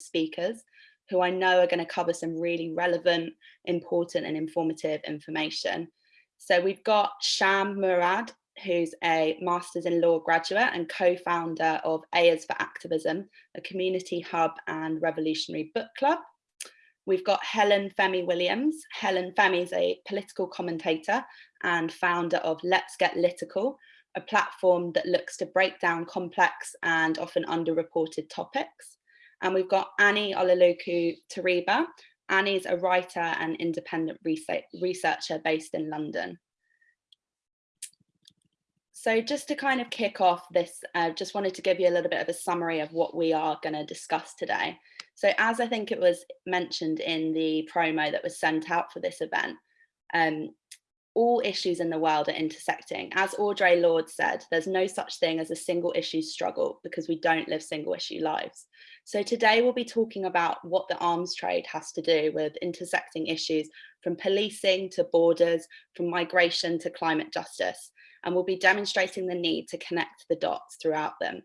speakers who I know are going to cover some really relevant, important and informative information. So we've got Sham Murad, who's a Masters in Law graduate and co-founder of Ayers for Activism, a community hub and revolutionary book club. We've got Helen Femi Williams. Helen Femi is a political commentator and founder of Let's Get Litical, a platform that looks to break down complex and often underreported topics. And we've got Annie Olaloku Teriba. Annie's a writer and independent researcher based in London. So just to kind of kick off this, I uh, just wanted to give you a little bit of a summary of what we are going to discuss today. So as I think it was mentioned in the promo that was sent out for this event, um, all issues in the world are intersecting. As Audre Lorde said, there's no such thing as a single issue struggle because we don't live single issue lives. So today we'll be talking about what the arms trade has to do with intersecting issues from policing to borders, from migration to climate justice, and we'll be demonstrating the need to connect the dots throughout them.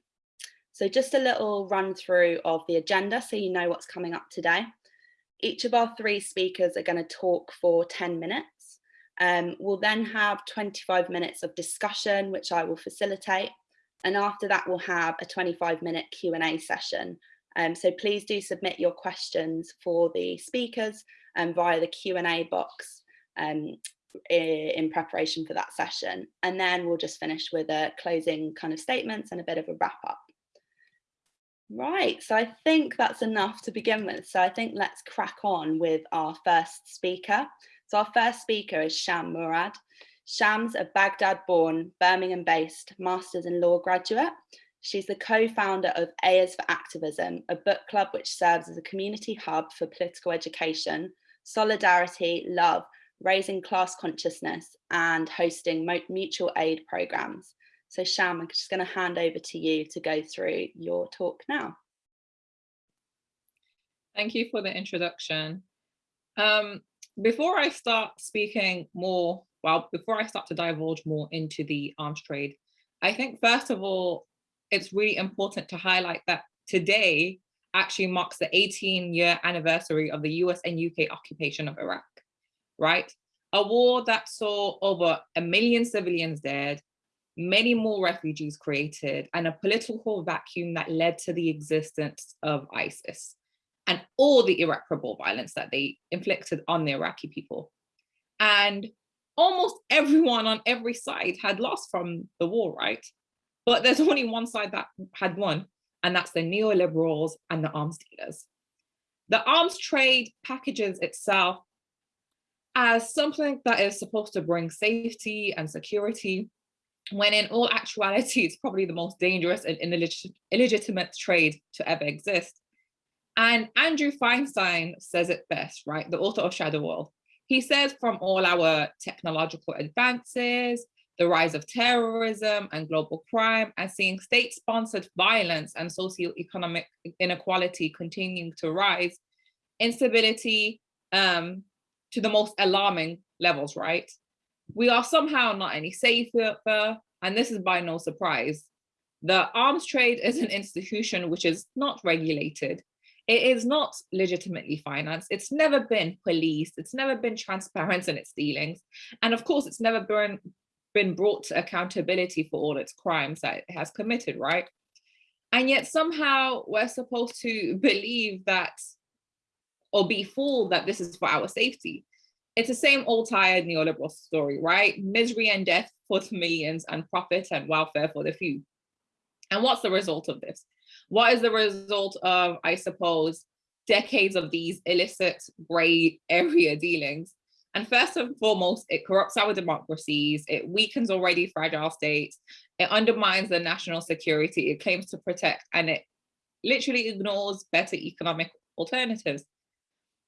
So just a little run through of the agenda so you know what's coming up today. Each of our three speakers are going to talk for 10 minutes. Um, we'll then have 25 minutes of discussion, which I will facilitate. And after that, we'll have a 25 minute Q&A session. Um, so please do submit your questions for the speakers um, via the Q&A box um, in preparation for that session. And then we'll just finish with a closing kind of statements and a bit of a wrap up. Right, so I think that's enough to begin with. So I think let's crack on with our first speaker. So our first speaker is Sham Murad. Sham's a Baghdad-born, Birmingham-based Masters in Law graduate. She's the co-founder of Ayers for Activism, a book club which serves as a community hub for political education, solidarity, love, raising class consciousness and hosting mutual aid programs. So Sham, I'm just going to hand over to you to go through your talk now. Thank you for the introduction. Um, before I start speaking more, well, before I start to divulge more into the arms trade, I think first of all, it's really important to highlight that today actually marks the 18 year anniversary of the US and UK occupation of Iraq right? A war that saw over a million civilians dead, many more refugees created, and a political vacuum that led to the existence of ISIS and all the irreparable violence that they inflicted on the Iraqi people. And almost everyone on every side had lost from the war, right? But there's only one side that had won, and that's the neoliberals and the arms dealers. The arms trade packages itself as something that is supposed to bring safety and security, when in all actuality, it's probably the most dangerous and illegitimate trade to ever exist. And Andrew Feinstein says it best, right? The author of Shadow World. He says from all our technological advances, the rise of terrorism and global crime, and seeing state-sponsored violence and socioeconomic inequality continuing to rise, instability, um, to the most alarming levels, right? We are somehow not any safer, and this is by no surprise. The arms trade is an institution which is not regulated. It is not legitimately financed. It's never been policed. It's never been transparent in its dealings. And of course, it's never been, been brought to accountability for all its crimes that it has committed, right? And yet somehow we're supposed to believe that or be fooled that this is for our safety. It's the same old tired neoliberal story, right? Misery and death for the millions and profit and welfare for the few. And what's the result of this? What is the result of, I suppose, decades of these illicit gray area dealings? And first and foremost, it corrupts our democracies, it weakens already fragile states, it undermines the national security it claims to protect, and it literally ignores better economic alternatives.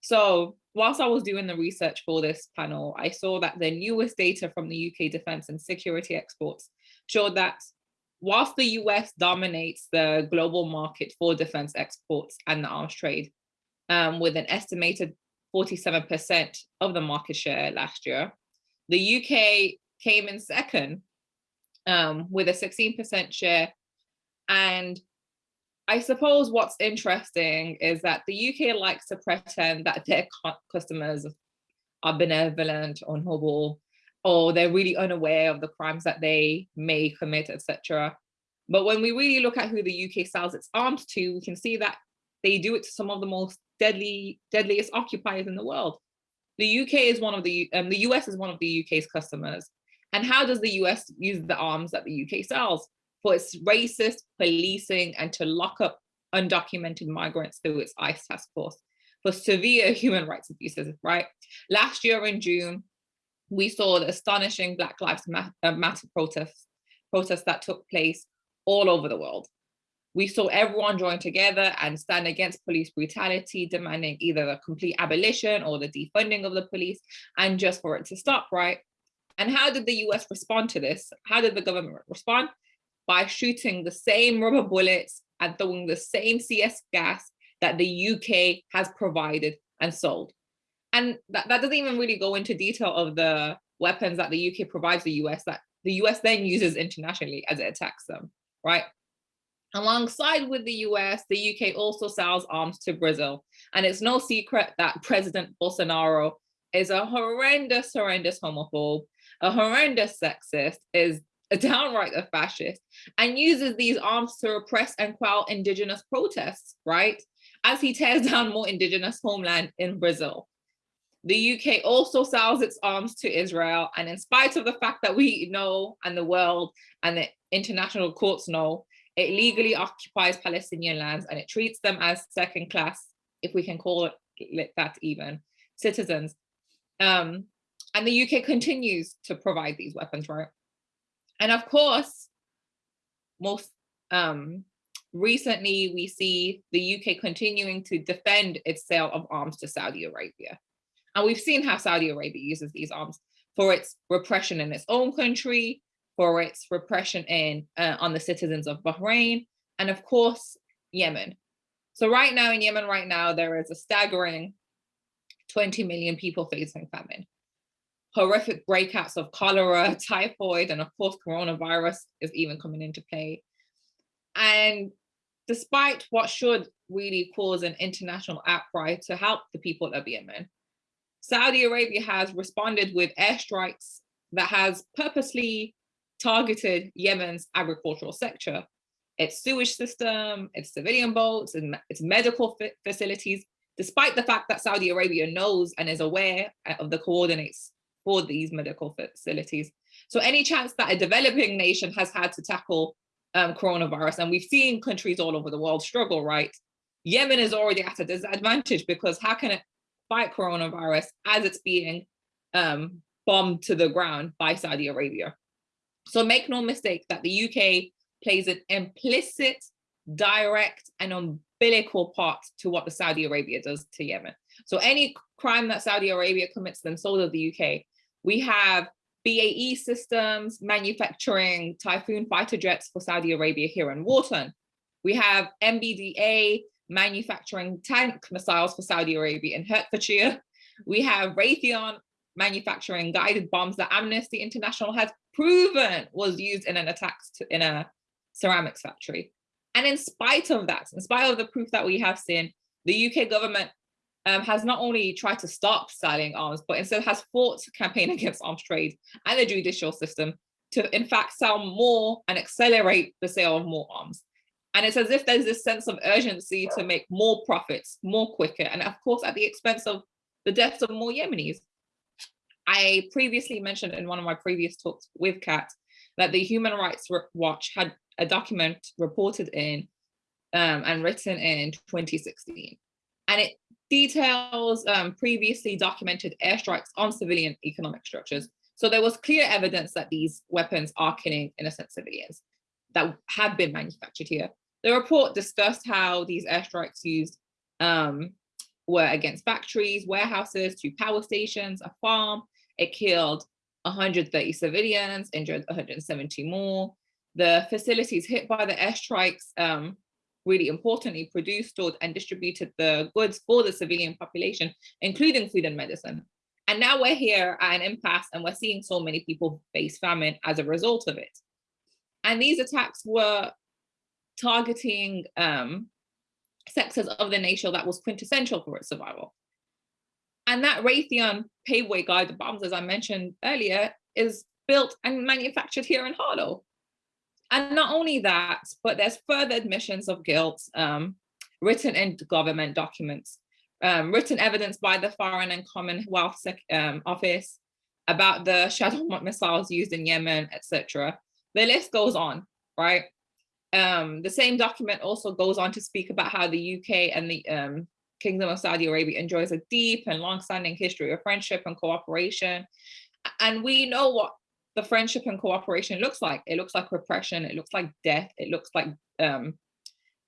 So whilst I was doing the research for this panel, I saw that the newest data from the UK defense and security exports showed that whilst the US dominates the global market for defense exports and the arms trade, um, with an estimated 47% of the market share last year, the UK came in second um, with a 16% share and I suppose what's interesting is that the UK likes to pretend that their customers are benevolent or noble, or they're really unaware of the crimes that they may commit, etc. But when we really look at who the UK sells its arms to, we can see that they do it to some of the most deadly, deadliest occupiers in the world. The UK is one of the, um, the US is one of the UK's customers. And how does the US use the arms that the UK sells? For its racist policing and to lock up undocumented migrants through its ICE task force for severe human rights abuses, right? Last year in June, we saw the astonishing Black Lives uh, Matter protests, protests that took place all over the world. We saw everyone join together and stand against police brutality, demanding either the complete abolition or the defunding of the police, and just for it to stop, right? And how did the US respond to this? How did the government respond? By shooting the same rubber bullets and throwing the same CS gas that the UK has provided and sold. And that, that doesn't even really go into detail of the weapons that the UK provides the US that the US then uses internationally as it attacks them, right? Alongside with the US, the UK also sells arms to Brazil. And it's no secret that President Bolsonaro is a horrendous, horrendous homophobe, a horrendous sexist, is a downright a fascist, and uses these arms to repress and quell indigenous protests, right? As he tears down more indigenous homeland in Brazil. The UK also sells its arms to Israel. And in spite of the fact that we know and the world and the international courts know, it legally occupies Palestinian lands and it treats them as second class, if we can call it that even, citizens. Um, and the UK continues to provide these weapons, right? And of course, most um, recently we see the UK continuing to defend its sale of arms to Saudi Arabia. And we've seen how Saudi Arabia uses these arms for its repression in its own country, for its repression in uh, on the citizens of Bahrain, and of course, Yemen. So right now in Yemen right now, there is a staggering 20 million people facing famine. Horrific breakouts of cholera, typhoid, and of course, coronavirus is even coming into play. And despite what should really cause an international outcry to help the people of Yemen, Saudi Arabia has responded with airstrikes that has purposely targeted Yemen's agricultural sector, its sewage system, its civilian boats, and its medical facilities, despite the fact that Saudi Arabia knows and is aware of the coordinates for these medical facilities. So any chance that a developing nation has had to tackle um, coronavirus, and we've seen countries all over the world struggle, right? Yemen is already at a disadvantage because how can it fight coronavirus as it's being um, bombed to the ground by Saudi Arabia? So make no mistake that the UK plays an implicit, direct and umbilical part to what the Saudi Arabia does to Yemen. So any crime that Saudi Arabia commits, then so does the UK. We have BAE Systems manufacturing Typhoon fighter jets for Saudi Arabia here in Warton. We have MBDA manufacturing tank missiles for Saudi Arabia in Hertfordshire. We have Raytheon manufacturing guided bombs that Amnesty International has proven was used in an attack to, in a ceramics factory. And in spite of that, in spite of the proof that we have seen, the UK government um, has not only tried to stop selling arms, but instead has fought campaign against arms trade and the judicial system to in fact sell more and accelerate the sale of more arms. And it's as if there's this sense of urgency to make more profits more quicker. And of course, at the expense of the deaths of more Yemenis. I previously mentioned in one of my previous talks with Kat that the Human Rights Watch had a document reported in um, and written in 2016. And it details um, previously documented airstrikes on civilian economic structures. So there was clear evidence that these weapons are killing innocent civilians that have been manufactured here. The report discussed how these airstrikes used um, were against factories, warehouses, two power stations, a farm, it killed 130 civilians, injured 170 more. The facilities hit by the airstrikes um, really importantly produced, stored and distributed the goods for the civilian population, including food and medicine. And now we're here at an impasse and we're seeing so many people face famine as a result of it. And these attacks were targeting um, sectors of the nation that was quintessential for its survival. And that Raytheon paveway guided bombs, as I mentioned earlier, is built and manufactured here in Harlow. And not only that, but there's further admissions of guilt um, written in government documents, um, written evidence by the Foreign and Commonwealth um, Office about the Shadow missiles used in Yemen, etc. The list goes on, right? Um, the same document also goes on to speak about how the UK and the um, Kingdom of Saudi Arabia enjoys a deep and long-standing history of friendship and cooperation. And we know what the friendship and cooperation looks like. It looks like repression, it looks like death, it looks like um,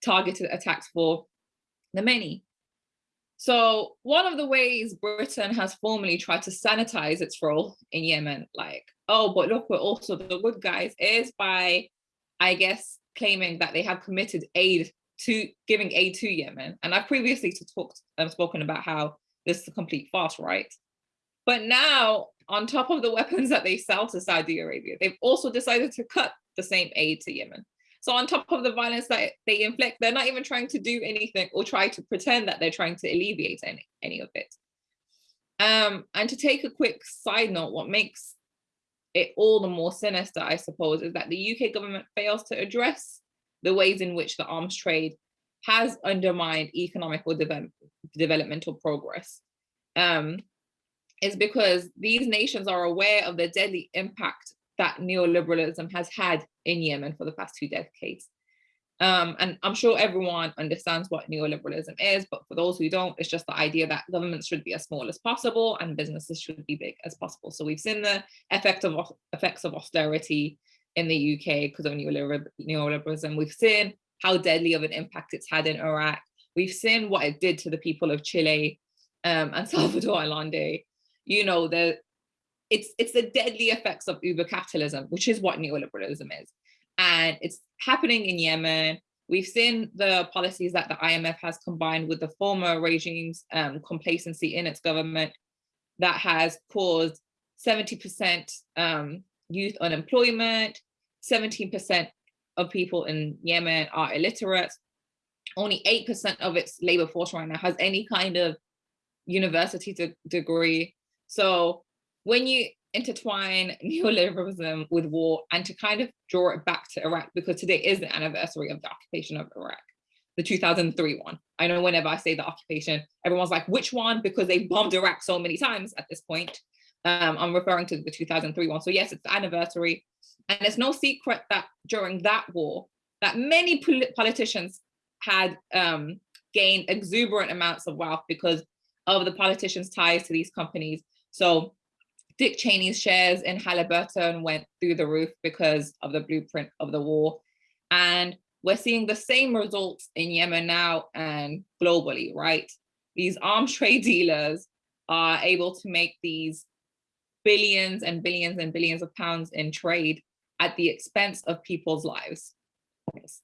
targeted attacks for the many. So one of the ways Britain has formally tried to sanitize its role in Yemen, like, oh, but look, we're also the good guys, is by, I guess, claiming that they have committed aid to giving aid to Yemen. And I've previously talked um, spoken about how this is a complete farce, right? But now, on top of the weapons that they sell to Saudi Arabia, they've also decided to cut the same aid to Yemen. So on top of the violence that they inflict, they're not even trying to do anything or try to pretend that they're trying to alleviate any, any of it. Um, and to take a quick side note, what makes it all the more sinister, I suppose, is that the UK government fails to address the ways in which the arms trade has undermined economic or de developmental progress. Um, is because these nations are aware of the deadly impact that neoliberalism has had in Yemen for the past two decades. Um, and I'm sure everyone understands what neoliberalism is, but for those who don't, it's just the idea that governments should be as small as possible and businesses should be big as possible. So we've seen the effect of effects of austerity in the UK because of neoliberalism. We've seen how deadly of an impact it's had in Iraq. We've seen what it did to the people of Chile um, and Salvador Allende. You know, the, it's, it's the deadly effects of uber capitalism, which is what neoliberalism is. And it's happening in Yemen. We've seen the policies that the IMF has combined with the former regime's um, complacency in its government that has caused 70% um, youth unemployment, 17% of people in Yemen are illiterate. Only 8% of its labor force right now has any kind of university de degree. So when you intertwine neoliberalism with war and to kind of draw it back to Iraq, because today is the anniversary of the occupation of Iraq, the 2003 one. I know whenever I say the occupation, everyone's like, which one? Because they bombed Iraq so many times at this point. Um, I'm referring to the 2003 one. So yes, it's the anniversary. And it's no secret that during that war, that many politicians had um, gained exuberant amounts of wealth because of the politicians' ties to these companies. So Dick Cheney's shares in Halliburton went through the roof because of the blueprint of the war. And we're seeing the same results in Yemen now and globally, right? These arms trade dealers are able to make these billions and billions and billions of pounds in trade at the expense of people's lives. Yes.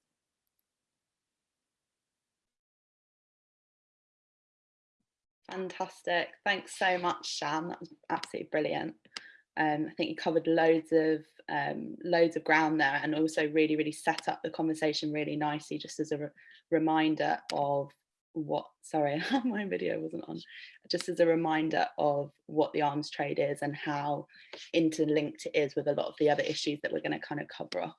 Fantastic. Thanks so much, Sham. That was absolutely brilliant. Um, I think you covered loads of um, loads of ground there and also really, really set up the conversation really nicely, just as a re reminder of what, sorry, my video wasn't on, just as a reminder of what the arms trade is and how interlinked it is with a lot of the other issues that we're going to kind of cover off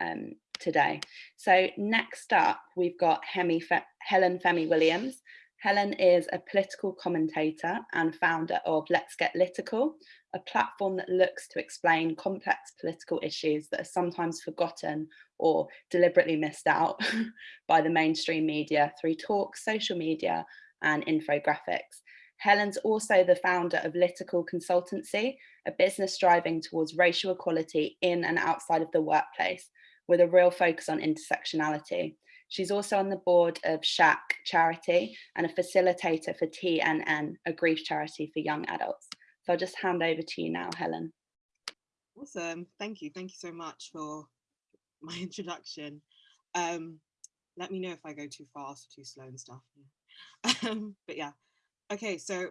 um, today. So next up, we've got Hemi Fe Helen Femi Williams. Helen is a political commentator and founder of Let's Get Litical, a platform that looks to explain complex political issues that are sometimes forgotten or deliberately missed out by the mainstream media through talks, social media and infographics. Helen's also the founder of Litical Consultancy, a business striving towards racial equality in and outside of the workplace with a real focus on intersectionality. She's also on the board of SHAC Charity and a facilitator for TNN, a grief charity for young adults. So I'll just hand over to you now, Helen. Awesome. Thank you. Thank you so much for my introduction. Um, let me know if I go too fast or too slow and stuff. Um, but yeah, okay, so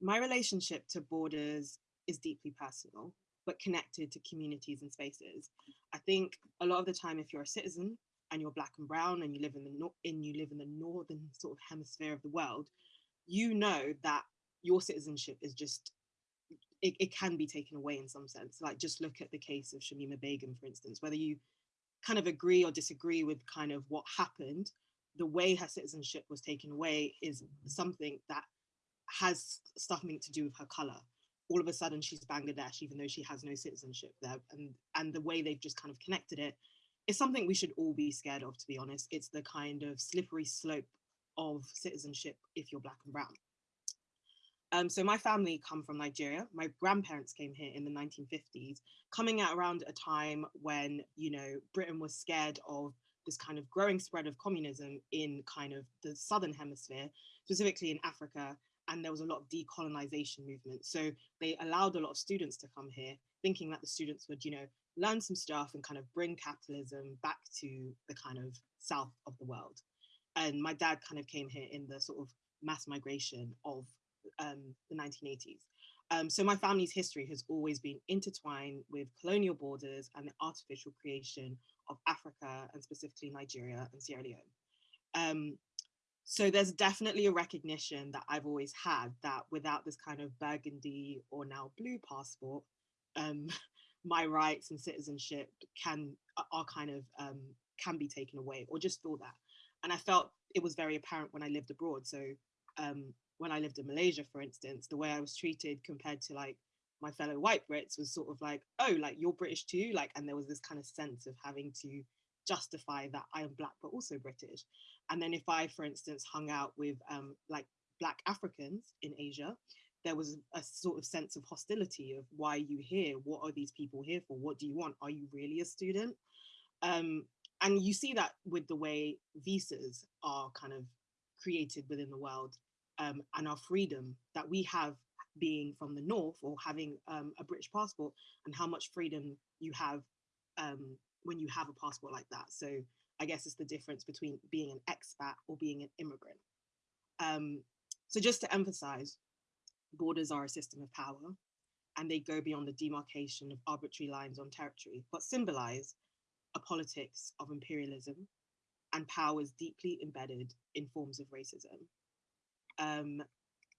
my relationship to borders is deeply personal, but connected to communities and spaces. I think a lot of the time, if you're a citizen, and you're black and brown and you live in the in you live in the northern sort of hemisphere of the world, you know that your citizenship is just it, it can be taken away in some sense. Like just look at the case of Shamima Begum, for instance, whether you kind of agree or disagree with kind of what happened, the way her citizenship was taken away is something that has something to do with her color. All of a sudden she's Bangladesh, even though she has no citizenship there. And, and the way they've just kind of connected it is something we should all be scared of, to be honest. It's the kind of slippery slope of citizenship if you're black and brown. Um, so my family come from Nigeria. My grandparents came here in the 1950s, coming at around a time when, you know, Britain was scared of this kind of growing spread of communism in kind of the southern hemisphere, specifically in Africa, and there was a lot of decolonization movement. So they allowed a lot of students to come here, thinking that the students would, you know, learn some stuff and kind of bring capitalism back to the kind of south of the world. And my dad kind of came here in the sort of mass migration of um, the 1980s. Um, so my family's history has always been intertwined with colonial borders and the artificial creation of Africa and specifically Nigeria and Sierra Leone. Um, so there's definitely a recognition that I've always had that without this kind of burgundy or now blue passport, um, my rights and citizenship can are kind of um, can be taken away or just feel that. And I felt it was very apparent when I lived abroad. So um, when I lived in Malaysia, for instance, the way I was treated compared to like my fellow white Brits was sort of like, oh, like you're British too, like, and there was this kind of sense of having to justify that I am black but also British. And then if I, for instance, hung out with um, like black Africans in Asia, there was a sort of sense of hostility of why are you here? What are these people here for? What do you want? Are you really a student? Um, and you see that with the way visas are kind of created within the world um, and our freedom that we have being from the north or having um, a British passport and how much freedom you have um, when you have a passport like that. So I guess it's the difference between being an expat or being an immigrant. Um, so just to emphasize, borders are a system of power and they go beyond the demarcation of arbitrary lines on territory, but symbolize a politics of imperialism and powers deeply embedded in forms of racism. Um,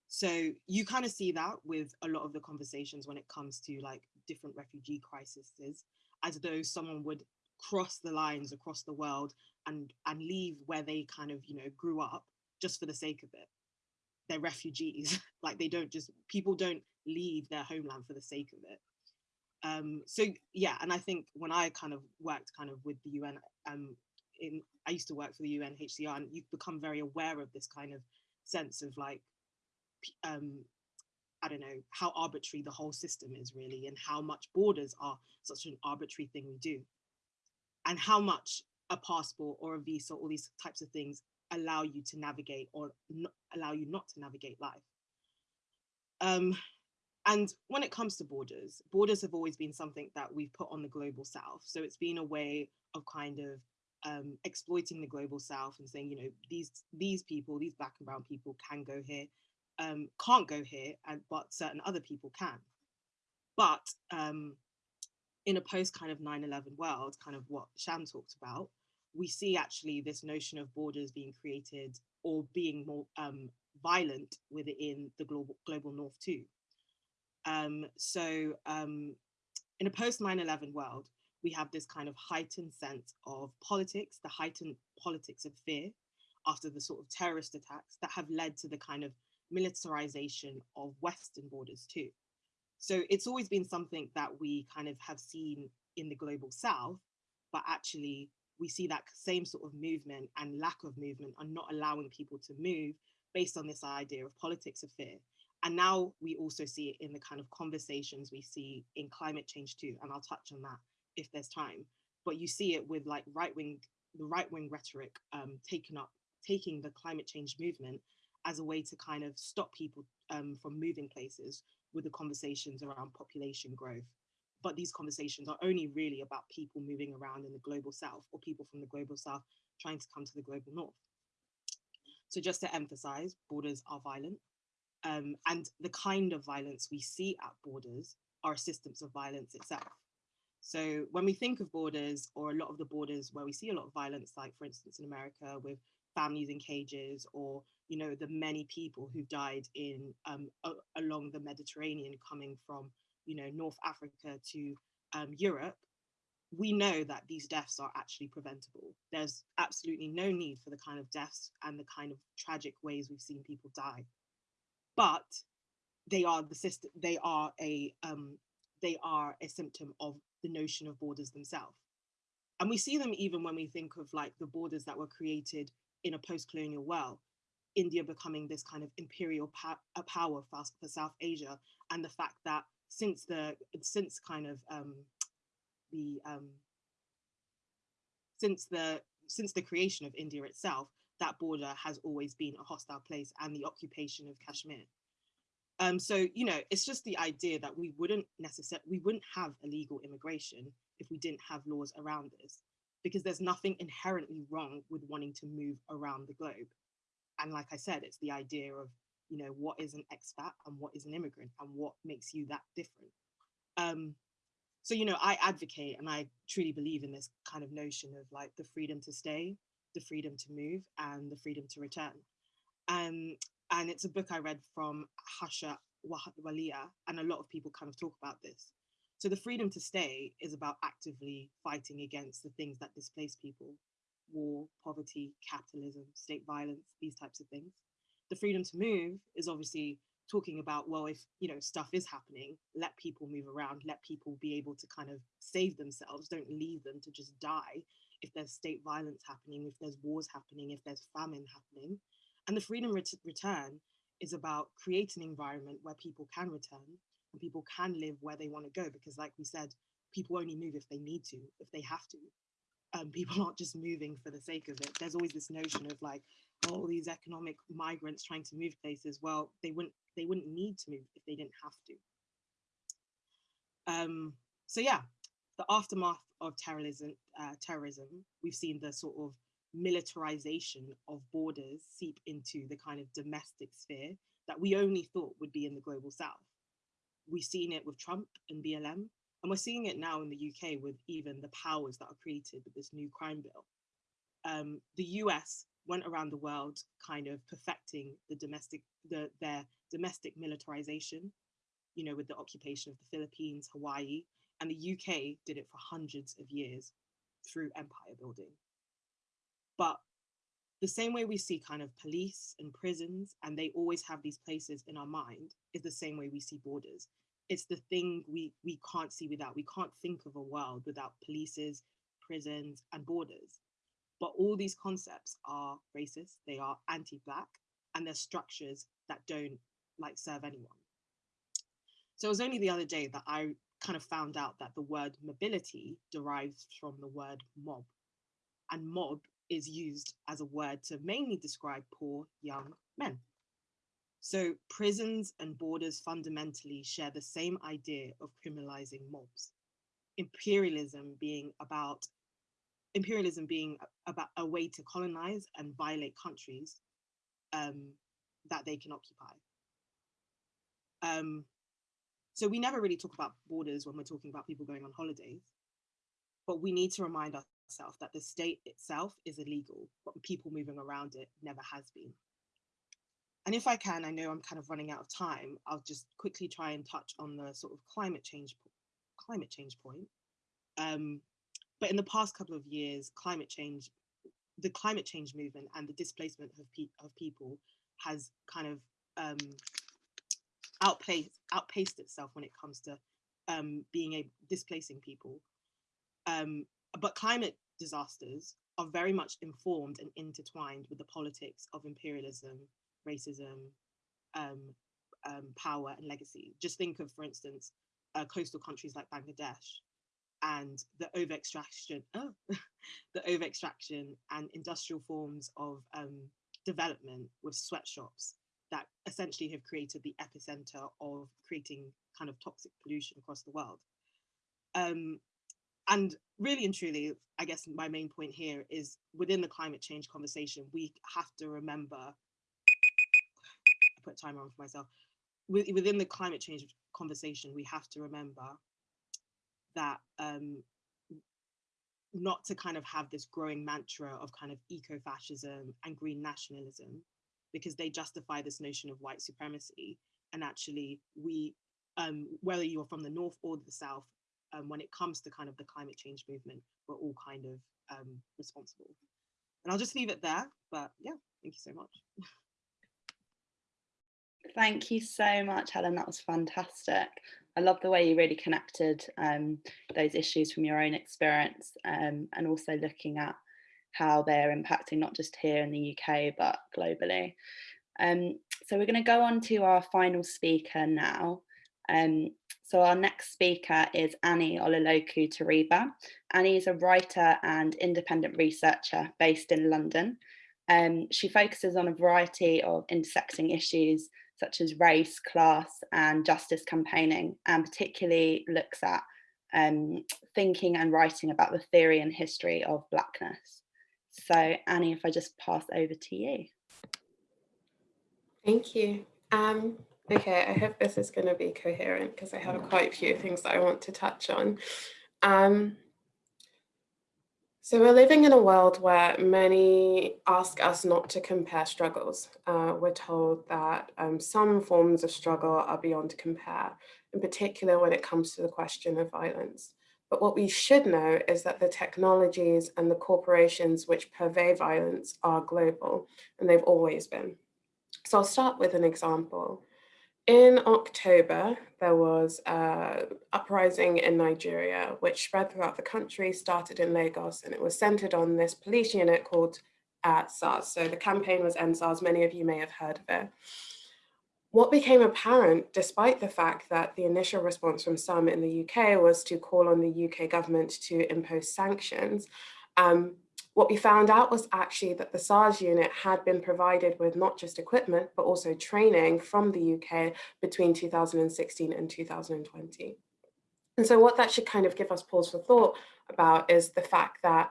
so you kind of see that with a lot of the conversations when it comes to like different refugee crises, as though someone would cross the lines across the world and and leave where they kind of you know grew up just for the sake of it. They're refugees, like they don't just people don't leave their homeland for the sake of it. Um, so yeah, and I think when I kind of worked kind of with the UN, um, in I used to work for the UNHCR, and you've become very aware of this kind of sense of like um, I don't know, how arbitrary the whole system is really and how much borders are such an arbitrary thing we do and how much a passport or a visa, all these types of things allow you to navigate or allow you not to navigate life. Um, and when it comes to borders, borders have always been something that we've put on the global south. So it's been a way of kind of um, exploiting the global south and saying, you know, these these people, these black and brown people can go here, um, can't go here, and but certain other people can. But um, in a post kind of 9-11 world, kind of what Sham talked about, we see actually this notion of borders being created or being more um, violent within the global global north too. Um, so um, in a post 9-11 world, we have this kind of heightened sense of politics, the heightened politics of fear after the sort of terrorist attacks that have led to the kind of militarization of Western borders too. So it's always been something that we kind of have seen in the global South, but actually we see that same sort of movement and lack of movement and not allowing people to move based on this idea of politics of fear. And now we also see it in the kind of conversations we see in climate change too. And I'll touch on that if there's time. But you see it with like right wing, the right wing rhetoric um, up, taking the climate change movement as a way to kind of stop people um, from moving places with the conversations around population growth. But these conversations are only really about people moving around in the global south or people from the global south trying to come to the global north. So just to emphasize, borders are violent. Um, and the kind of violence we see at borders are systems of violence itself. So when we think of borders or a lot of the borders where we see a lot of violence, like for instance in America with families in cages or you know the many people who died in um, along the Mediterranean coming from you know North Africa to um, Europe, we know that these deaths are actually preventable. There's absolutely no need for the kind of deaths and the kind of tragic ways we've seen people die. But they are the system, they are a um, they are a symptom of the notion of borders themselves. And we see them even when we think of like the borders that were created in a post-colonial world, India becoming this kind of imperial power for, for South Asia, and the fact that since the since kind of um, the um, since the since the creation of India itself, that border has always been a hostile place and the occupation of Kashmir. Um, so, you know, it's just the idea that we wouldn't necessarily, we wouldn't have illegal immigration if we didn't have laws around this, because there's nothing inherently wrong with wanting to move around the globe. And like I said, it's the idea of, you know, what is an expat and what is an immigrant and what makes you that different. Um, so you know i advocate and i truly believe in this kind of notion of like the freedom to stay the freedom to move and the freedom to return. Um, and it's a book i read from harsha walia and a lot of people kind of talk about this. So the freedom to stay is about actively fighting against the things that displace people war poverty capitalism state violence these types of things the freedom to move is obviously talking about well if you know stuff is happening let people move around let people be able to kind of save themselves don't leave them to just die. If there's state violence happening if there's wars happening if there's famine happening. And the freedom ret- return is about creating an environment where people can return and people can live where they want to go because like we said people only move if they need to if they have to. Um, people aren't just moving for the sake of it. There's always this notion of like all these economic migrants trying to move places well they wouldn't they wouldn't need to move if they didn't have to. Um so yeah the aftermath of terrorism uh, terrorism we've seen the sort of militarization of borders seep into the kind of domestic sphere that we only thought would be in the global south. We've seen it with trump and blm and we're seeing it now in the uk with even the powers that are created with this new crime bill. Um, the us went around the world kind of perfecting the domestic the their domestic militarization you know with the occupation of the philippines hawaii and the uk did it for hundreds of years through empire building. But the same way we see kind of police and prisons and they always have these places in our mind is the same way we see borders. It's the thing we we can't see without. We can't think of a world without polices prisons and borders but all these concepts are racist, they are anti-black, and they're structures that don't like serve anyone. So it was only the other day that I kind of found out that the word mobility derives from the word mob. And mob is used as a word to mainly describe poor young men. So prisons and borders fundamentally share the same idea of criminalizing mobs. Imperialism being about imperialism being about a way to colonize and violate countries um, that they can occupy. Um, so we never really talk about borders when we're talking about people going on holidays, but we need to remind ourselves that the state itself is illegal, but people moving around it never has been. And if I can, I know I'm kind of running out of time, I'll just quickly try and touch on the sort of climate change climate change point. Um, but in the past couple of years, climate change, the climate change movement and the displacement of, pe- of people has kind of um, outpaced outpaced itself when it comes to um, being a displacing people. Um, but climate disasters are very much informed and intertwined with the politics of imperialism, racism, um, um, power, and legacy. Just think of, for instance, uh, coastal countries like Bangladesh, and the over extraction, oh, the over extraction and industrial forms of um, development with sweatshops that essentially have created the epicenter of creating kind of toxic pollution across the world. Um, and really and truly, I guess my main point here is within the climate change conversation, we have to remember, I put timer on for myself, within the climate change conversation, we have to remember that um, not to kind of have this growing mantra of kind of eco-fascism and green nationalism, because they justify this notion of white supremacy. And actually, we, um, whether you're from the north or the south, um, when it comes to kind of the climate change movement, we're all kind of um, responsible. And I'll just leave it there. But yeah, thank you so much. Thank you so much, Helen. That was fantastic. I love the way you really connected um, those issues from your own experience um, and also looking at how they're impacting not just here in the UK, but globally. Um, so we're going to go on to our final speaker now. Um, so our next speaker is Annie Olaloku Teriba. Annie is a writer and independent researcher based in London. Um, she focuses on a variety of intersecting issues such as race, class and justice campaigning, and particularly looks at um, thinking and writing about the theory and history of Blackness. So Annie, if I just pass over to you. Thank you. Um, okay, I hope this is going to be coherent because I have quite a few things that I want to touch on. Um, so we're living in a world where many ask us not to compare struggles. Uh, we're told that um, some forms of struggle are beyond compare, in particular when it comes to the question of violence. But what we should know is that the technologies and the corporations which purvey violence are global, and they've always been. So I'll start with an example. In October, there was an uprising in Nigeria, which spread throughout the country, started in Lagos, and it was centered on this police unit called uh, SARS. So the campaign was End SARS, many of you may have heard of it. What became apparent, despite the fact that the initial response from some in the UK was to call on the UK government to impose sanctions, um, what we found out was actually that the SARS unit had been provided with not just equipment, but also training from the UK between 2016 and 2020. And so what that should kind of give us pause for thought about is the fact that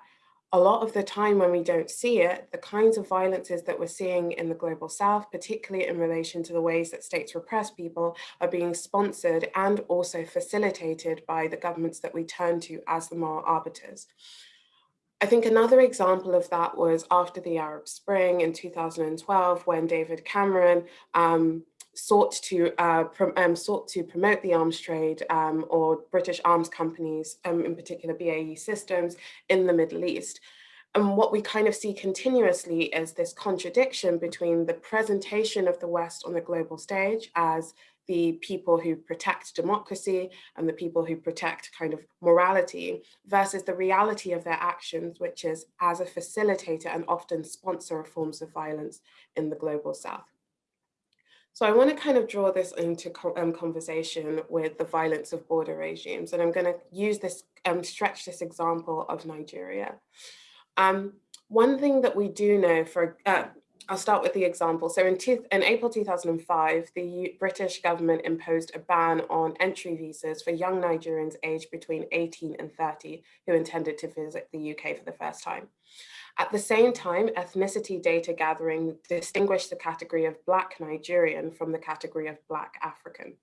a lot of the time when we don't see it, the kinds of violences that we're seeing in the global south, particularly in relation to the ways that states repress people, are being sponsored and also facilitated by the governments that we turn to as the moral arbiters. I think another example of that was after the Arab Spring in 2012, when David Cameron um, sought to uh, um, sought to promote the arms trade um, or British arms companies, um, in particular BAE Systems, in the Middle East. And what we kind of see continuously is this contradiction between the presentation of the West on the global stage as the people who protect democracy and the people who protect kind of morality versus the reality of their actions, which is as a facilitator and often sponsor of forms of violence in the global south. So I want to kind of draw this into um, conversation with the violence of border regimes. And I'm going to use this, um, stretch this example of Nigeria. Um, one thing that we do know for, uh, I'll start with the example. So in, in, April 2005, the British government imposed a ban on entry visas for young Nigerians aged between 18 and 30 who intended to visit the UK for the first time. At the same time, ethnicity data gathering distinguished the category of Black Nigerian from the category of Black African.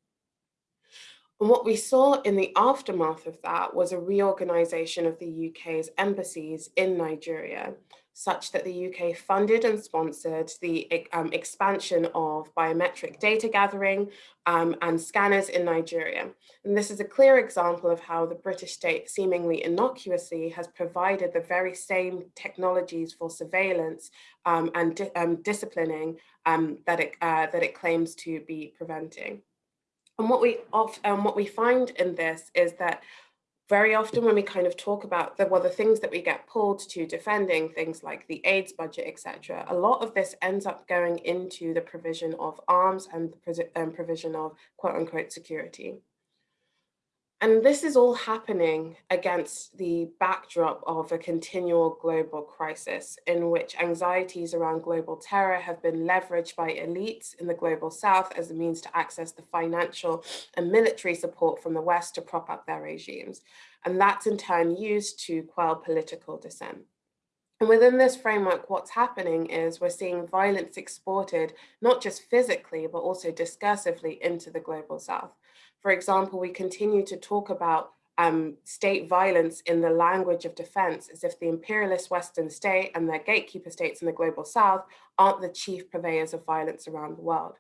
And what we saw in the aftermath of that was a reorganization of the UK's embassies in Nigeria such that the UK funded and sponsored the um, expansion of biometric data gathering um, and scanners in Nigeria. And this is a clear example of how the British state seemingly innocuously has provided the very same technologies for surveillance um, and di um, disciplining um, that, it, uh, that it claims to be preventing. And what we, um, what we find in this is that very often when we kind of talk about the, well, the things that we get pulled to defending things like the AIDS budget, etc., a lot of this ends up going into the provision of arms and the provision of quote unquote security. And this is all happening against the backdrop of a continual global crisis in which anxieties around global terror have been leveraged by elites in the global south as a means to access the financial and military support from the West to prop up their regimes. And that's in turn used to quell political dissent. And within this framework, what's happening is we're seeing violence exported, not just physically, but also discursively into the global south. For example, we continue to talk about um, state violence in the language of defense as if the imperialist Western state and their gatekeeper states in the global South aren't the chief purveyors of violence around the world.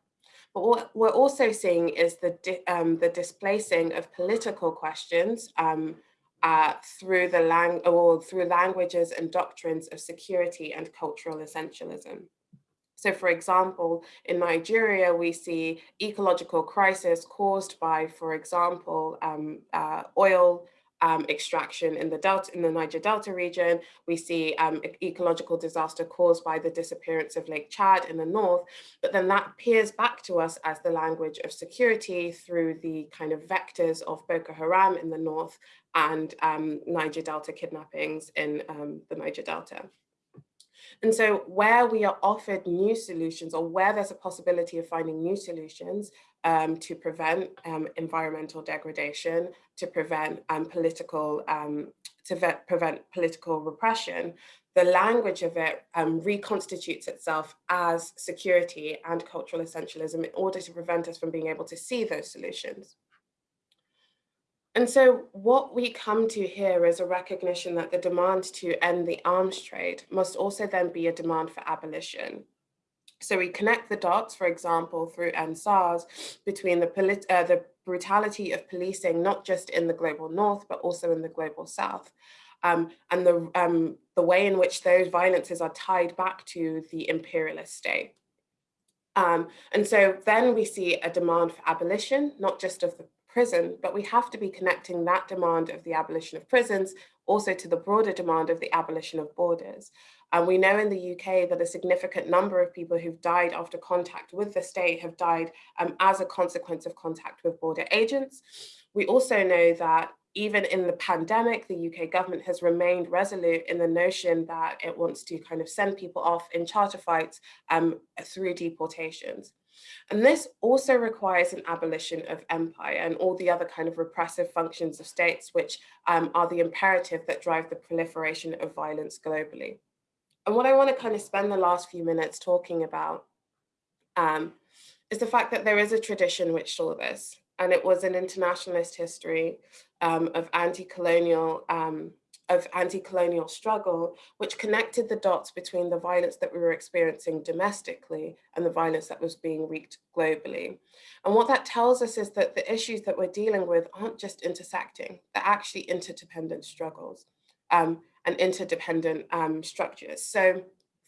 But what we're also seeing is the, um, the displacing of political questions um, uh, through the lang or through languages and doctrines of security and cultural essentialism. So for example, in Nigeria, we see ecological crisis caused by, for example, um, uh, oil um, extraction in the Delta, in the Niger Delta region. We see um, ecological disaster caused by the disappearance of Lake Chad in the north, but then that peers back to us as the language of security through the kind of vectors of Boko Haram in the north and um, Niger Delta kidnappings in um, the Niger Delta. And so where we are offered new solutions or where there's a possibility of finding new solutions um, to prevent um, environmental degradation, to prevent um, political, um, to prevent political repression, the language of it um, reconstitutes itself as security and cultural essentialism in order to prevent us from being able to see those solutions. And so what we come to here is a recognition that the demand to end the arms trade must also then be a demand for abolition. So we connect the dots, for example, through EndSARS between the, uh, the brutality of policing, not just in the global north, but also in the global south. Um, and the, um, the way in which those violences are tied back to the imperialist state. Um, and so then we see a demand for abolition, not just of the prison, but we have to be connecting that demand of the abolition of prisons also to the broader demand of the abolition of borders. And we know in the UK that a significant number of people who've died after contact with the state have died um, as a consequence of contact with border agents. We also know that even in the pandemic, the UK government has remained resolute in the notion that it wants to kind of send people off in charter flights um, through deportations. And this also requires an abolition of empire and all the other kind of repressive functions of states, which um, are the imperative that drive the proliferation of violence globally. And what I want to kind of spend the last few minutes talking about um, is the fact that there is a tradition which saw this, and it was an internationalist history um, of anti-colonial um, of anti-colonial struggle, which connected the dots between the violence that we were experiencing domestically and the violence that was being wreaked globally. And what that tells us is that the issues that we're dealing with aren't just intersecting, they're actually interdependent struggles um, and interdependent um, structures. So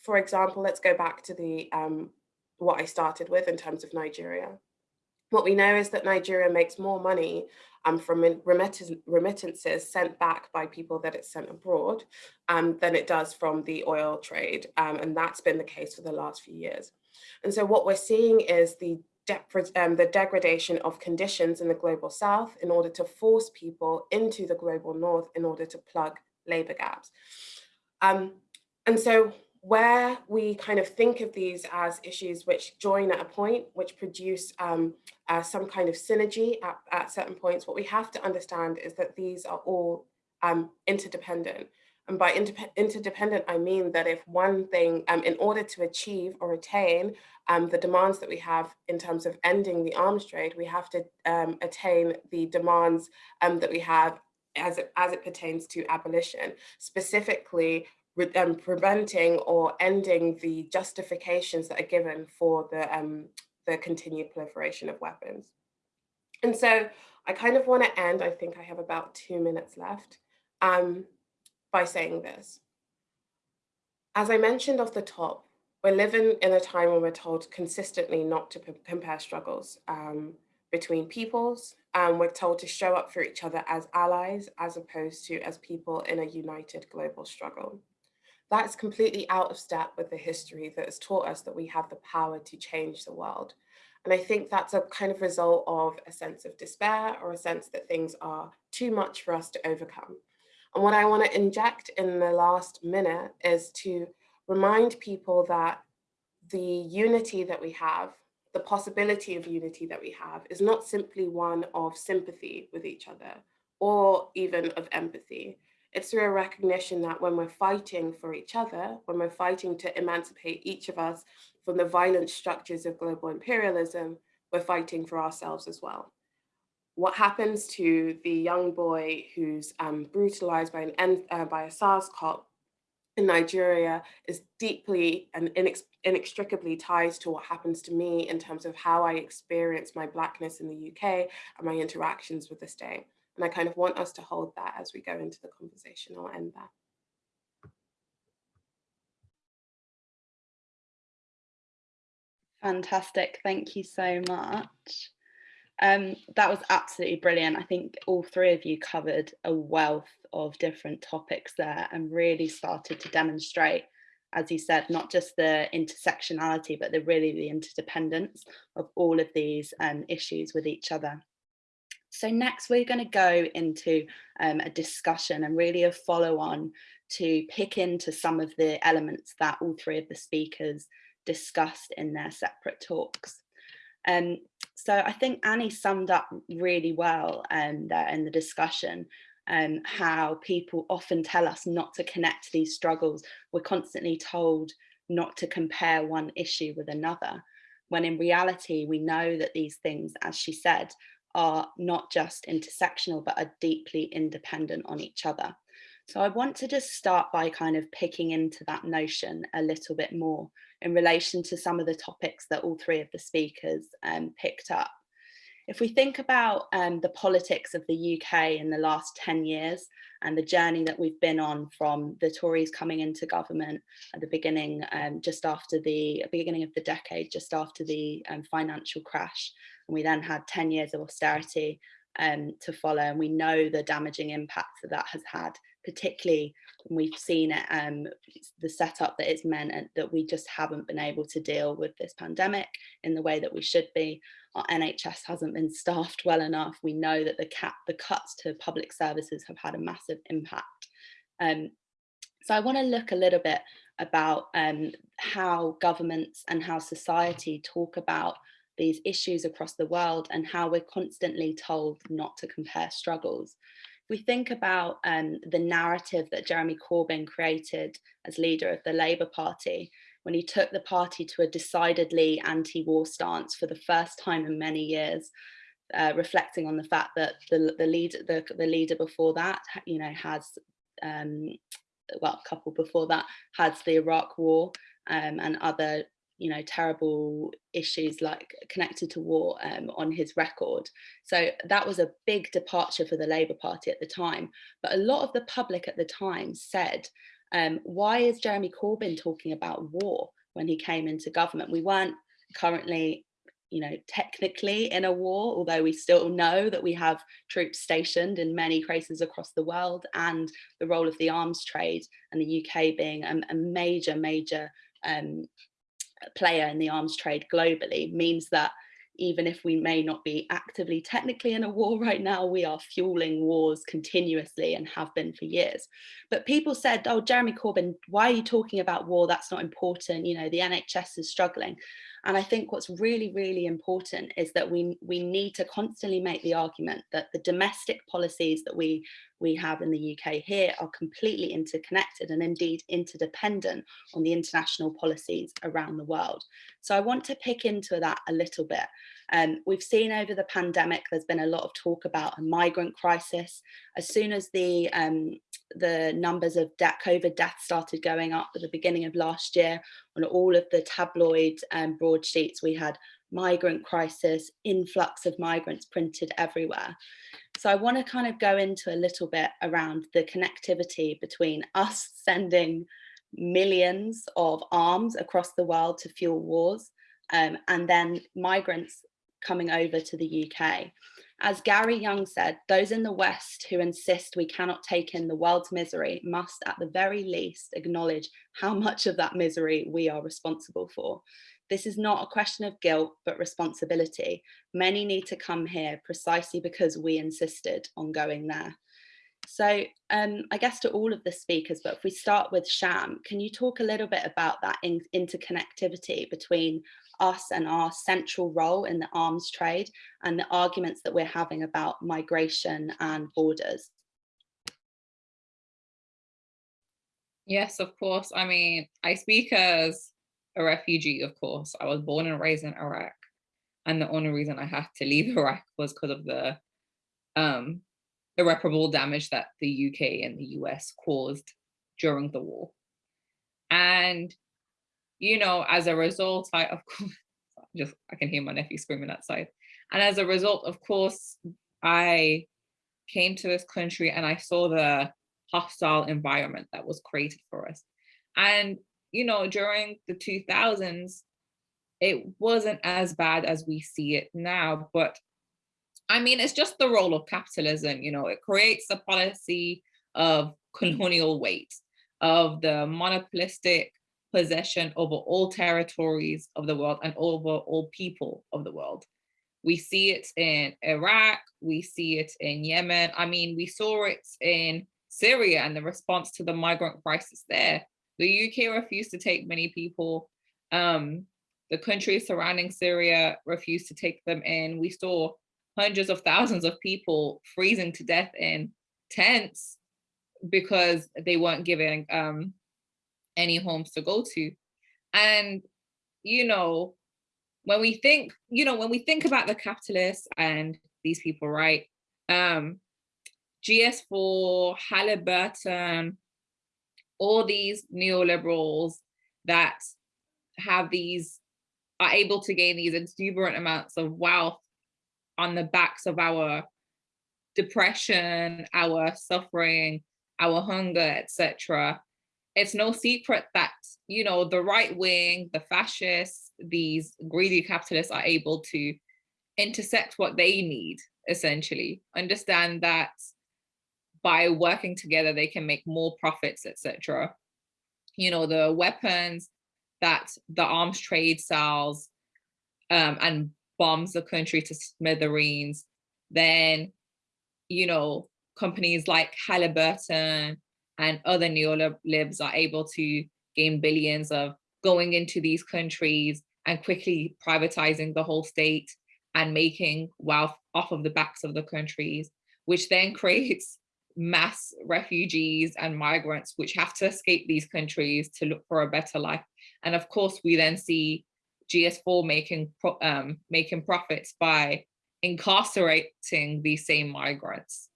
for example, let's go back to the um, what I started with in terms of Nigeria. What we know is that Nigeria makes more money um, from remittances sent back by people that it's sent abroad um, than it does from the oil trade. Um, and that's been the case for the last few years. And so what we're seeing is the um, the degradation of conditions in the global south in order to force people into the global north in order to plug labor gaps. Um, and so where we kind of think of these as issues which join at a point, which produce um, uh, some kind of synergy at, at, certain points, what we have to understand is that these are all um, interdependent. And by interdependent, I mean that if one thing, um, in order to achieve or attain um, the demands that we have in terms of ending the arms trade, we have to um, attain the demands um, that we have as it, as it pertains to abolition, specifically um, preventing or ending the justifications that are given for the, um, the continued proliferation of weapons. And so I kind of want to end, I think I have about two minutes left, um, by saying this. As I mentioned off the top, we're living in a time when we're told consistently not to compare struggles um, between peoples, and we're told to show up for each other as allies, as opposed to as people in a united global struggle that's completely out of step with the history that has taught us that we have the power to change the world. And I think that's a kind of result of a sense of despair or a sense that things are too much for us to overcome. And what I want to inject in the last minute is to remind people that the unity that we have, the possibility of unity that we have is not simply one of sympathy with each other or even of empathy. It's through a recognition that when we're fighting for each other, when we're fighting to emancipate each of us from the violent structures of global imperialism, we're fighting for ourselves as well. what happens to the young boy who's um, brutalized by, an, uh, by a SARS cop in Nigeria is deeply and inex inextricably tied to what happens to me in terms of how I experience my blackness in the UK and my interactions with the state. And I kind of want us to hold that as we go into the conversation. I'll end there. Fantastic. Thank you so much. Um, that was absolutely brilliant. I think all three of you covered a wealth of different topics there and really started to demonstrate, as you said, not just the intersectionality, but the really the interdependence of all of these um, issues with each other. So next we're going to go into um, a discussion and really a follow on to pick into some of the elements that all three of the speakers discussed in their separate talks. Um, so I think Annie summed up really well um, there in the discussion um, how people often tell us not to connect these struggles. We're constantly told not to compare one issue with another, when in reality, we know that these things, as she said, are not just intersectional, but are deeply independent on each other. So I want to just start by kind of picking into that notion a little bit more in relation to some of the topics that all three of the speakers um, picked up. If we think about um, the politics of the UK in the last 10 years and the journey that we've been on from the Tories coming into government at the beginning, um, just after the beginning of the decade, just after the um, financial crash, and we then had 10 years of austerity um, to follow, and we know the damaging impacts that that has had particularly we've seen it, um, the setup that it's meant and that we just haven't been able to deal with this pandemic in the way that we should be. Our NHS hasn't been staffed well enough. We know that the cap, the cuts to public services have had a massive impact. Um, so I want to look a little bit about um, how governments and how society talk about these issues across the world and how we're constantly told not to compare struggles. We think about um, the narrative that Jeremy Corbyn created as leader of the Labour Party, when he took the party to a decidedly anti-war stance for the first time in many years, uh, reflecting on the fact that the, the, lead, the, the leader before that, you know, has, um, well, a couple before that, has the Iraq war um, and other you know terrible issues like connected to war um, on his record. So that was a big departure for the labour party at the time. But a lot of the public at the time said um, why is jeremy corbyn talking about war when he came into government? We weren't currently you know technically in a war although we still know that we have troops stationed in many places across the world and the role of the arms trade and the uk being a, a major major um, player in the arms trade globally means that even if we may not be actively technically in a war right now, we are fueling wars continuously and have been for years. But people said, oh, Jeremy Corbyn, why are you talking about war? That's not important. You know, the NHS is struggling. And I think what's really, really important is that we, we need to constantly make the argument that the domestic policies that we, we have in the UK here are completely interconnected and indeed interdependent on the international policies around the world. So I want to pick into that a little bit. Um, we've seen over the pandemic, there's been a lot of talk about a migrant crisis. As soon as the, um, the numbers of de COVID deaths started going up at the beginning of last year, on all of the tabloid um, broadsheets, we had migrant crisis, influx of migrants printed everywhere. So I want to kind of go into a little bit around the connectivity between us sending millions of arms across the world to fuel wars um, and then migrants coming over to the UK. As Gary Younge said, those in the West who insist we cannot take in the world's misery must at the very least acknowledge how much of that misery we are responsible for. This is not a question of guilt, but responsibility. Many need to come here precisely because we insisted on going there. So um, I guess to all of the speakers, but if we start with Sham, can you talk a little bit about that in interconnectivity between us and our central role in the arms trade and the arguments that we're having about migration and borders. Yes, of course. I mean, I speak as a refugee, of course. I was born and raised in Iraq. And the only reason I had to leave Iraq was because of the um, irreparable damage that the UK and the US caused during the war. And, you know, as a result, I, of course, just, I can hear my nephew screaming outside. And as a result, of course, I came to this country and I saw the hostile environment that was created for us. And, you know, during the 2000s, it wasn't as bad as we see it now, but I mean, it's just the role of capitalism, you know, it creates a policy of colonial weight, of the monopolistic possession over all territories of the world and over all people of the world. We see it in Iraq, we see it in Yemen. I mean, we saw it in Syria and the response to the migrant crisis there. The UK refused to take many people. Um, the countries surrounding Syria refused to take them in. We saw hundreds of thousands of people freezing to death in tents because they weren't given um, any homes to go to. And, you know, when we think, you know, when we think about the capitalists and these people, right? Um, GS4, Halliburton, all these neoliberals that have these, are able to gain these exuberant amounts of wealth on the backs of our depression, our suffering, our hunger, etc. It's no secret that, you know, the right wing, the fascists, these greedy capitalists are able to intersect what they need, essentially. Understand that by working together, they can make more profits, etc. You know, the weapons that the arms trade sells um, and bombs the country to smithereens, then, you know, companies like Halliburton and other neolibs are able to gain billions of going into these countries and quickly privatizing the whole state and making wealth off of the backs of the countries, which then creates mass refugees and migrants which have to escape these countries to look for a better life. And of course, we then see GS4 making um, making profits by incarcerating these same migrants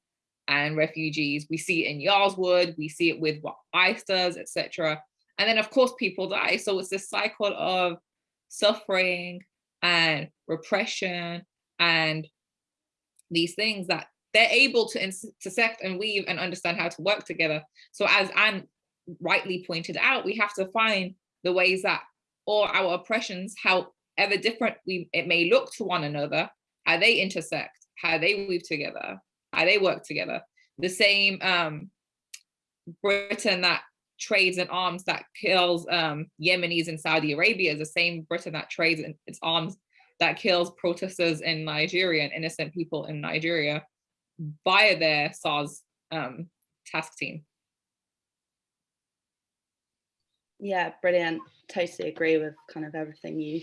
and refugees. We see it in Yarl's Wood, we see it with what ICE does, etc. And then of course people die. So it's this cycle of suffering and repression and these things that they're able to intersect and weave and understand how to work together. So as Anne rightly pointed out, we have to find the ways that all our oppressions, however different we it may look to one another, how they intersect, how they weave together, they work together. The same um, Britain that trades in arms that kills um, Yemenis in Saudi Arabia is the same Britain that trades in its arms that kills protesters in Nigeria and innocent people in Nigeria via their SARS um, task team. Yeah, brilliant. Totally agree with kind of everything you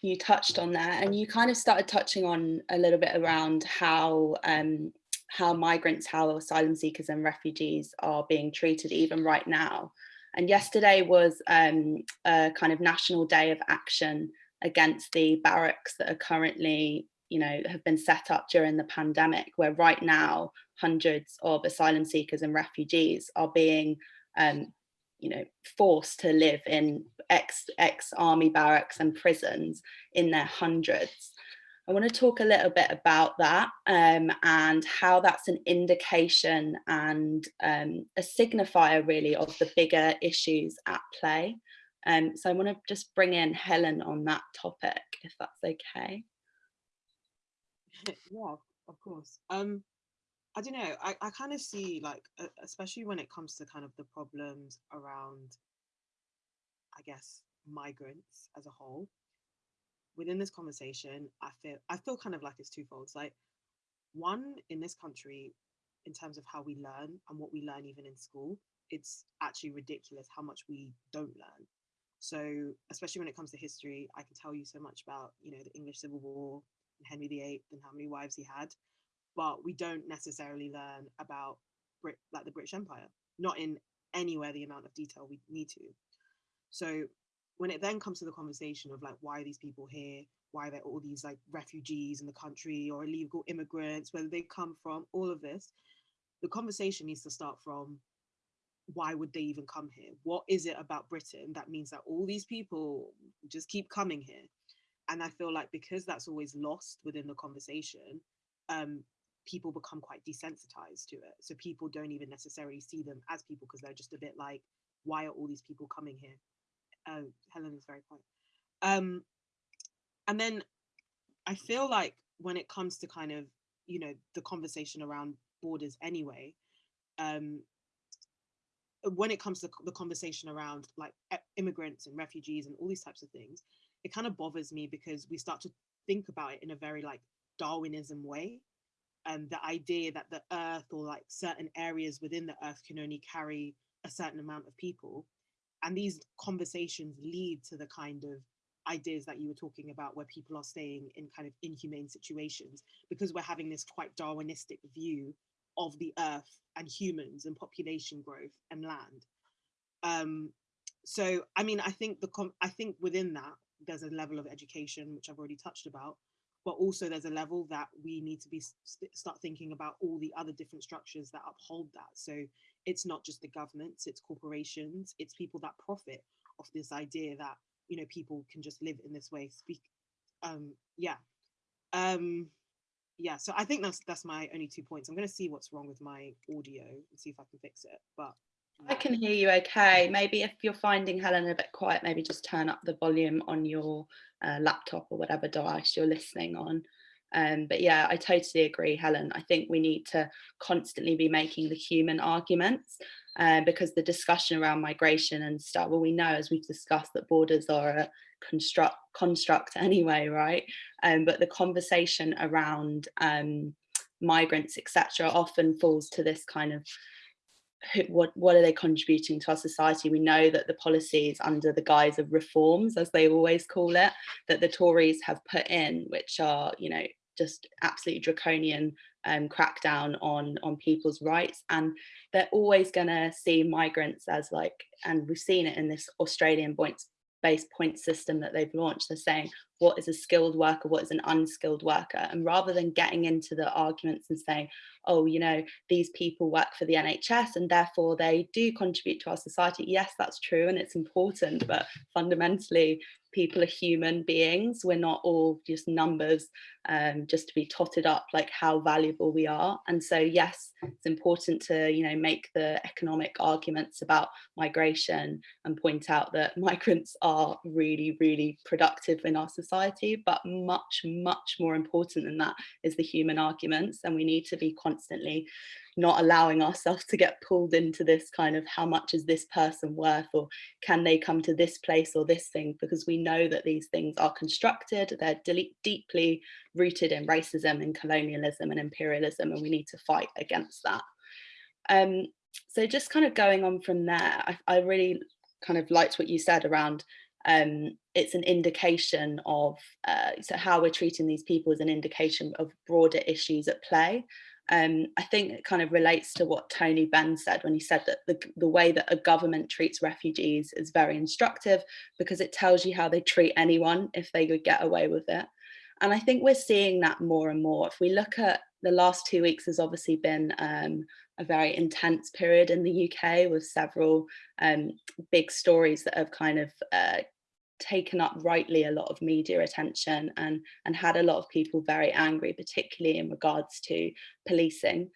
you touched on there, and you kind of started touching on a little bit around how um, how migrants, how asylum seekers and refugees are being treated even right now. And yesterday was um, a kind of national day of action against the barracks that are currently, you know, have been set up during the pandemic, where right now hundreds of asylum seekers and refugees are being um, you know, forced to live in ex, ex army barracks and prisons in their hundreds. I want to talk a little bit about that um, and how that's an indication and um, a signifier really of the bigger issues at play. Um, so I want to just bring in Helen on that topic, if that's okay. yeah, of course. Um, I don't know. I, I kind of see like, especially when it comes to kind of the problems around, I guess, migrants as a whole. Within this conversation, I feel I feel kind of like it's twofold. It's like one in this country, in terms of how we learn and what we learn even in school, it's actually ridiculous how much we don't learn. So especially when it comes to history, I can tell you so much about you know the English Civil War and Henry VIII and how many wives he had but we don't necessarily learn about Brit like the British Empire, not in anywhere the amount of detail we need to. So when it then comes to the conversation of like why are these people here, why there are all these like refugees in the country or illegal immigrants, whether they come from, all of this, the conversation needs to start from why would they even come here? What is it about Britain that means that all these people just keep coming here? And I feel like because that's always lost within the conversation, um, people become quite desensitized to it. So people don't even necessarily see them as people because they're just a bit like, why are all these people coming here? Uh, Helen is very quiet. Um, and then I feel like when it comes to kind of, you know, the conversation around borders anyway, um, when it comes to the conversation around like immigrants and refugees and all these types of things, it kind of bothers me because we start to think about it in a very like Darwinism way. And the idea that the earth or like certain areas within the earth can only carry a certain amount of people. And these conversations lead to the kind of ideas that you were talking about where people are staying in kind of inhumane situations because we're having this quite Darwinistic view of the earth and humans and population growth and land. Um, so, I mean, I think the I think within that there's a level of education which I've already touched about, but also there's a level that we need to be st start thinking about all the other different structures that uphold that. So it's not just the governments, it's corporations, it's people that profit off this idea that you know people can just live in this way. Speak, um, yeah, um, yeah. So I think that's that's my only two points. I'm going to see what's wrong with my audio and see if I can fix it. But I can hear you okay. Maybe if you're finding Helen a bit quiet, maybe just turn up the volume on your uh, laptop or whatever device you're listening on. Um, but yeah, I totally agree, Helen. I think we need to constantly be making the human arguments uh, because the discussion around migration and stuff, well, we know as we've discussed that borders are a construct construct anyway, right? Um, but the conversation around um, migrants, etc., often falls to this kind of what what are they contributing to our society we know that the policies under the guise of reforms as they always call it that the tories have put in which are you know just absolutely draconian um, crackdown on on people's rights and they're always going to see migrants as like and we've seen it in this australian points based point system that they've launched they're saying what is a skilled worker what is an unskilled worker and rather than getting into the arguments and saying oh, you know, these people work for the NHS and therefore they do contribute to our society. Yes, that's true and it's important, but fundamentally people are human beings. We're not all just numbers um, just to be totted up like how valuable we are. And so, yes, it's important to, you know, make the economic arguments about migration and point out that migrants are really, really productive in our society, but much, much more important than that is the human arguments. And we need to be constantly not allowing ourselves to get pulled into this kind of how much is this person worth or can they come to this place or this thing because we know that these things are constructed they're deeply rooted in racism and colonialism and imperialism and we need to fight against that um, so just kind of going on from there I, I really kind of liked what you said around um, it's an indication of uh, so how we're treating these people is an indication of broader issues at play um, I think it kind of relates to what Tony Benn said when he said that the, the way that a government treats refugees is very instructive because it tells you how they treat anyone if they could get away with it. And I think we're seeing that more and more. If we look at the last two weeks has obviously been um, a very intense period in the UK with several um, big stories that have kind of uh, taken up rightly a lot of media attention and, and had a lot of people very angry, particularly in regards to policing.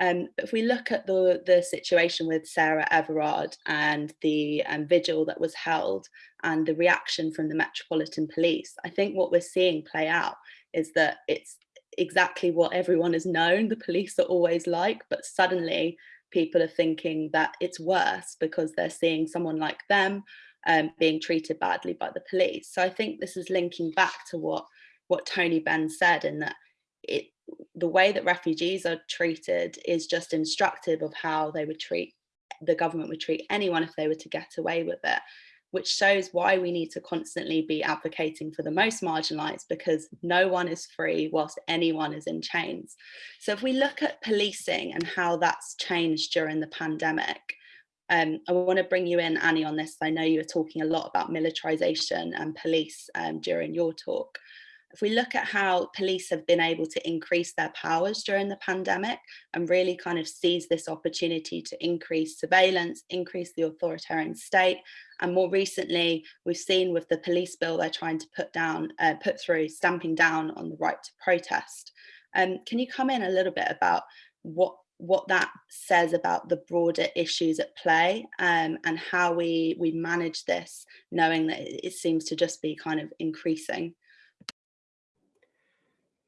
Um, but if we look at the, the situation with Sarah Everard and the um, vigil that was held and the reaction from the Metropolitan Police, I think what we're seeing play out is that it's exactly what everyone has known the police are always like, but suddenly people are thinking that it's worse because they're seeing someone like them um, being treated badly by the police. So I think this is linking back to what what Tony Benn said in that it the way that refugees are treated is just instructive of how they would treat the government would treat anyone if they were to get away with it which shows why we need to constantly be advocating for the most marginalized because no one is free whilst anyone is in chains. So if we look at policing and how that's changed during the pandemic, um, I want to bring you in, Annie, on this. I know you were talking a lot about militarization and police um, during your talk. If we look at how police have been able to increase their powers during the pandemic and really kind of seize this opportunity to increase surveillance, increase the authoritarian state, and more recently, we've seen with the police bill they're trying to put down, uh, put through, stamping down on the right to protest. Um, can you come in a little bit about what what that says about the broader issues at play um, and how we we manage this, knowing that it seems to just be kind of increasing?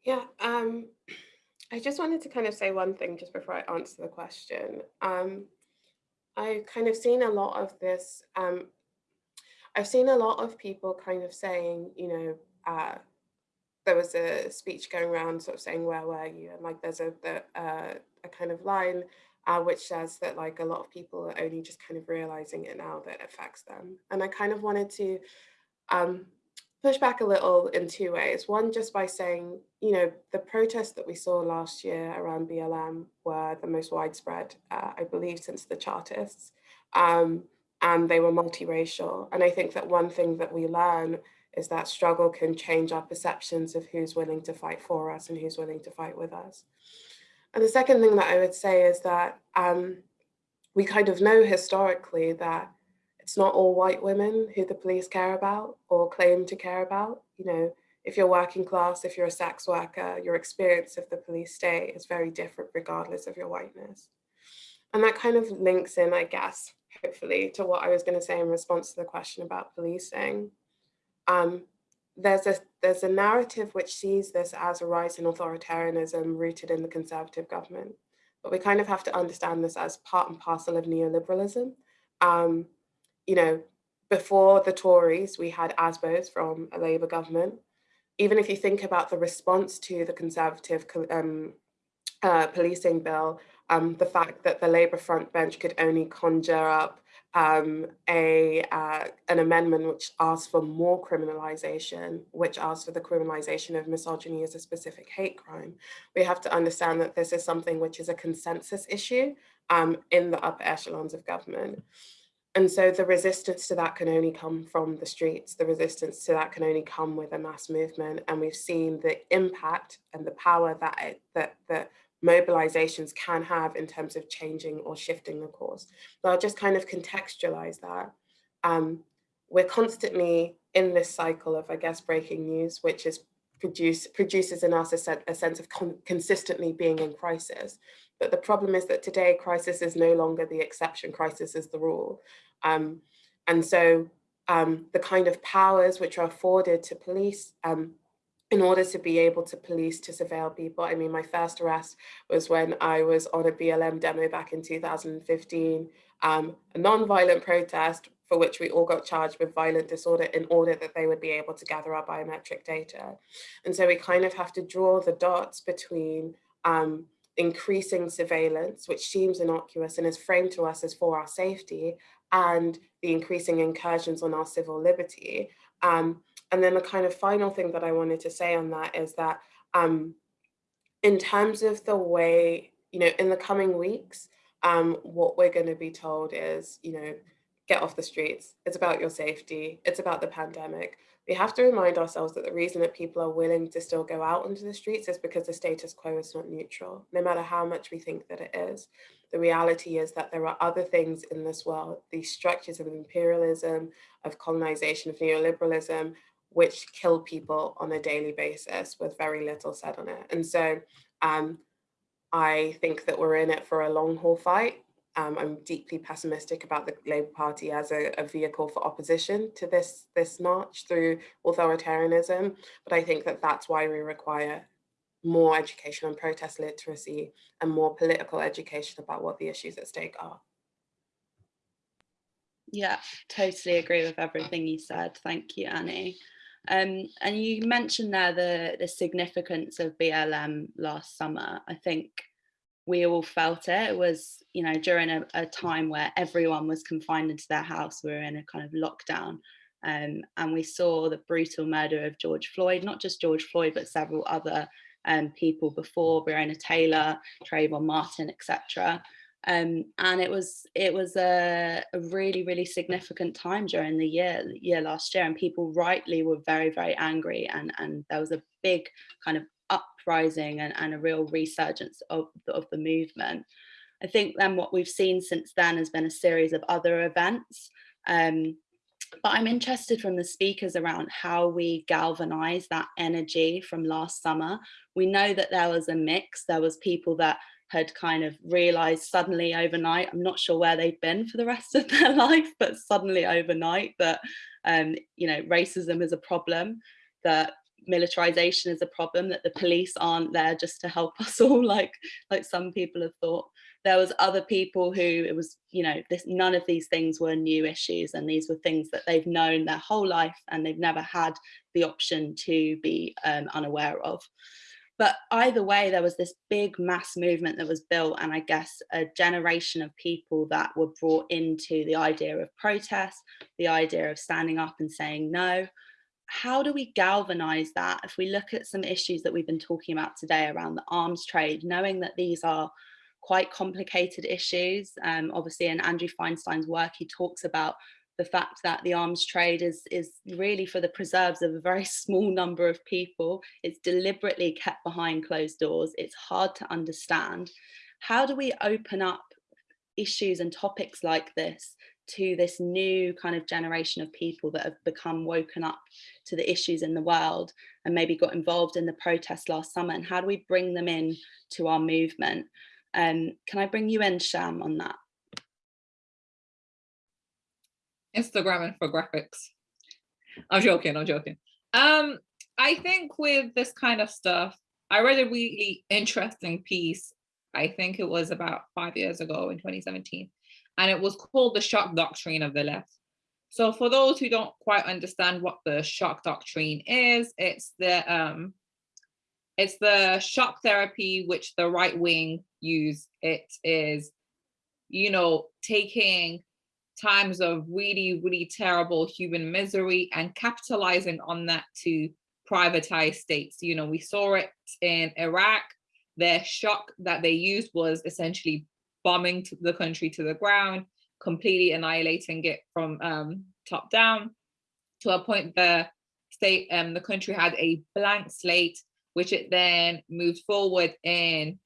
Yeah, um, I just wanted to kind of say one thing just before I answer the question. Um, I've kind of seen a lot of this. Um, I've seen a lot of people kind of saying, you know, uh, there was a speech going around sort of saying, where were you? And like there's a, the, uh, a kind of line uh, which says that like a lot of people are only just kind of realizing it now that it affects them. And I kind of wanted to um, push back a little in two ways. One, just by saying, you know, the protests that we saw last year around BLM were the most widespread, uh, I believe, since the Chartists. Um, and they were multiracial. And I think that one thing that we learn is that struggle can change our perceptions of who's willing to fight for us and who's willing to fight with us. And the second thing that I would say is that um, we kind of know historically that it's not all white women who the police care about or claim to care about. You know, if you're working class, if you're a sex worker, your experience of the police state is very different regardless of your whiteness. And that kind of links in, I guess, hopefully, to what I was going to say in response to the question about policing. Um, there's a there's a narrative which sees this as a rise in authoritarianism rooted in the conservative government, but we kind of have to understand this as part and parcel of neoliberalism. Um, you know, before the Tories, we had ASBOs from a Labour government. Even if you think about the response to the Conservative um, uh, policing bill, um, the fact that the Labour front bench could only conjure up um, a uh, an amendment which asks for more criminalization, which asks for the criminalization of misogyny as a specific hate crime. We have to understand that this is something which is a consensus issue um, in the upper echelons of government. And so the resistance to that can only come from the streets. The resistance to that can only come with a mass movement. And we've seen the impact and the power that it, that, that mobilizations can have in terms of changing or shifting the course. So I'll just kind of contextualize that. Um, we're constantly in this cycle of, I guess, breaking news, which is produce, produces in us a, a sense of consistently being in crisis. But the problem is that today crisis is no longer the exception, crisis is the rule. Um, and so um, the kind of powers which are afforded to police um, in order to be able to police, to surveil people. I mean, my first arrest was when I was on a BLM demo back in 2015, um, a non-violent protest for which we all got charged with violent disorder in order that they would be able to gather our biometric data. And so we kind of have to draw the dots between um, increasing surveillance, which seems innocuous and is framed to us as for our safety, and the increasing incursions on our civil liberty. Um, and then the kind of final thing that I wanted to say on that is that um, in terms of the way, you know, in the coming weeks, um, what we're going to be told is, you know, get off the streets. It's about your safety. It's about the pandemic. We have to remind ourselves that the reason that people are willing to still go out onto the streets is because the status quo is not neutral, no matter how much we think that it is. The reality is that there are other things in this world, these structures of imperialism, of colonization, of neoliberalism, which kill people on a daily basis with very little said on it. And so um, I think that we're in it for a long haul fight. Um, I'm deeply pessimistic about the Labour Party as a, a, vehicle for opposition to this, this march through authoritarianism. But I think that that's why we require more education on protest literacy and more political education about what the issues at stake are. Yeah, totally agree with everything you said. Thank you, Annie. Um, and you mentioned there the, the significance of BLM last summer. I think we all felt it. It was, you know, during a, a time where everyone was confined into their house, we were in a kind of lockdown. Um, and we saw the brutal murder of George Floyd, not just George Floyd, but several other um, people before, Breonna Taylor, Trayvon Martin, etc. Um, and it was it was a, a, really really significant time during the year year last year, and people rightly were very very angry, and and there was a big kind of uprising and, and a real resurgence of of the movement. I think then what we've seen since then has been a series of other events. Um, but I'm interested from the speakers around how we galvanize that energy from last summer. We know that there was a mix. There was people that had kind of realized suddenly overnight, I'm not sure where they've been for the rest of their life, but suddenly overnight that, um, you know, racism is a problem, that militarization is a problem, that the police aren't there just to help us all like, like some people have thought. There was other people who it was you know this none of these things were new issues and these were things that they've known their whole life and they've never had the option to be um, unaware of. But either way there was this big mass movement that was built and i guess a generation of people that were brought into the idea of protest the idea of standing up and saying no how do we galvanize that if we look at some issues that we've been talking about today around the arms trade knowing that these are quite complicated issues. Um, obviously in Andrew Feinstein's work, he talks about the fact that the arms trade is, is really for the preserves of a very small number of people. It's deliberately kept behind closed doors. It's hard to understand. How do we open up issues and topics like this to this new kind of generation of people that have become woken up to the issues in the world and maybe got involved in the protest last summer and how do we bring them in to our movement um, can I bring you in, Sham, on that? Instagram infographics. I'm joking, I'm joking. Um, I think with this kind of stuff, I read a really interesting piece. I think it was about five years ago in 2017, and it was called the shock doctrine of the left. So for those who don't quite understand what the shock doctrine is, it's the um, it's the shock therapy which the right wing use. It is, you know, taking times of really, really terrible human misery and capitalizing on that to privatize states. You know, we saw it in Iraq. Their shock that they used was essentially bombing the country to the ground, completely annihilating it from um, top down to a point the state, um, the country had a blank slate which it then moved forward in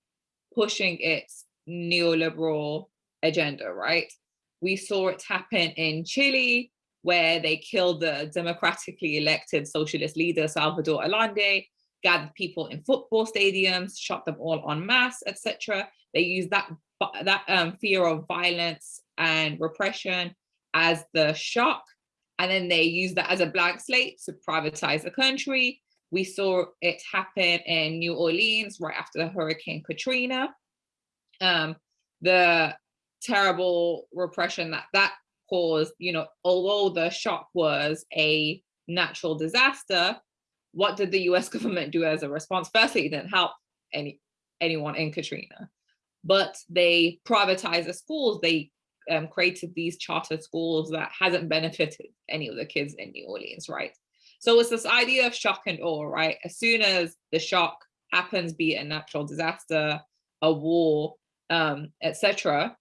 pushing its neoliberal agenda, right? We saw it happen in Chile, where they killed the democratically elected socialist leader, Salvador Allende, gathered people in football stadiums, shot them all en masse, etc. They used that, that um, fear of violence and repression as the shock. And then they use that as a blank slate to privatize the country, we saw it happen in New Orleans right after the Hurricane Katrina. Um, the terrible repression that that caused, you know, although the shock was a natural disaster, what did the US government do as a response? Firstly, it didn't help any anyone in Katrina, but they privatized the schools. They um, created these charter schools that hasn't benefited any of the kids in New Orleans, right? So it's this idea of shock and awe, right? As soon as the shock happens, be it a natural disaster, a war, um, etc.,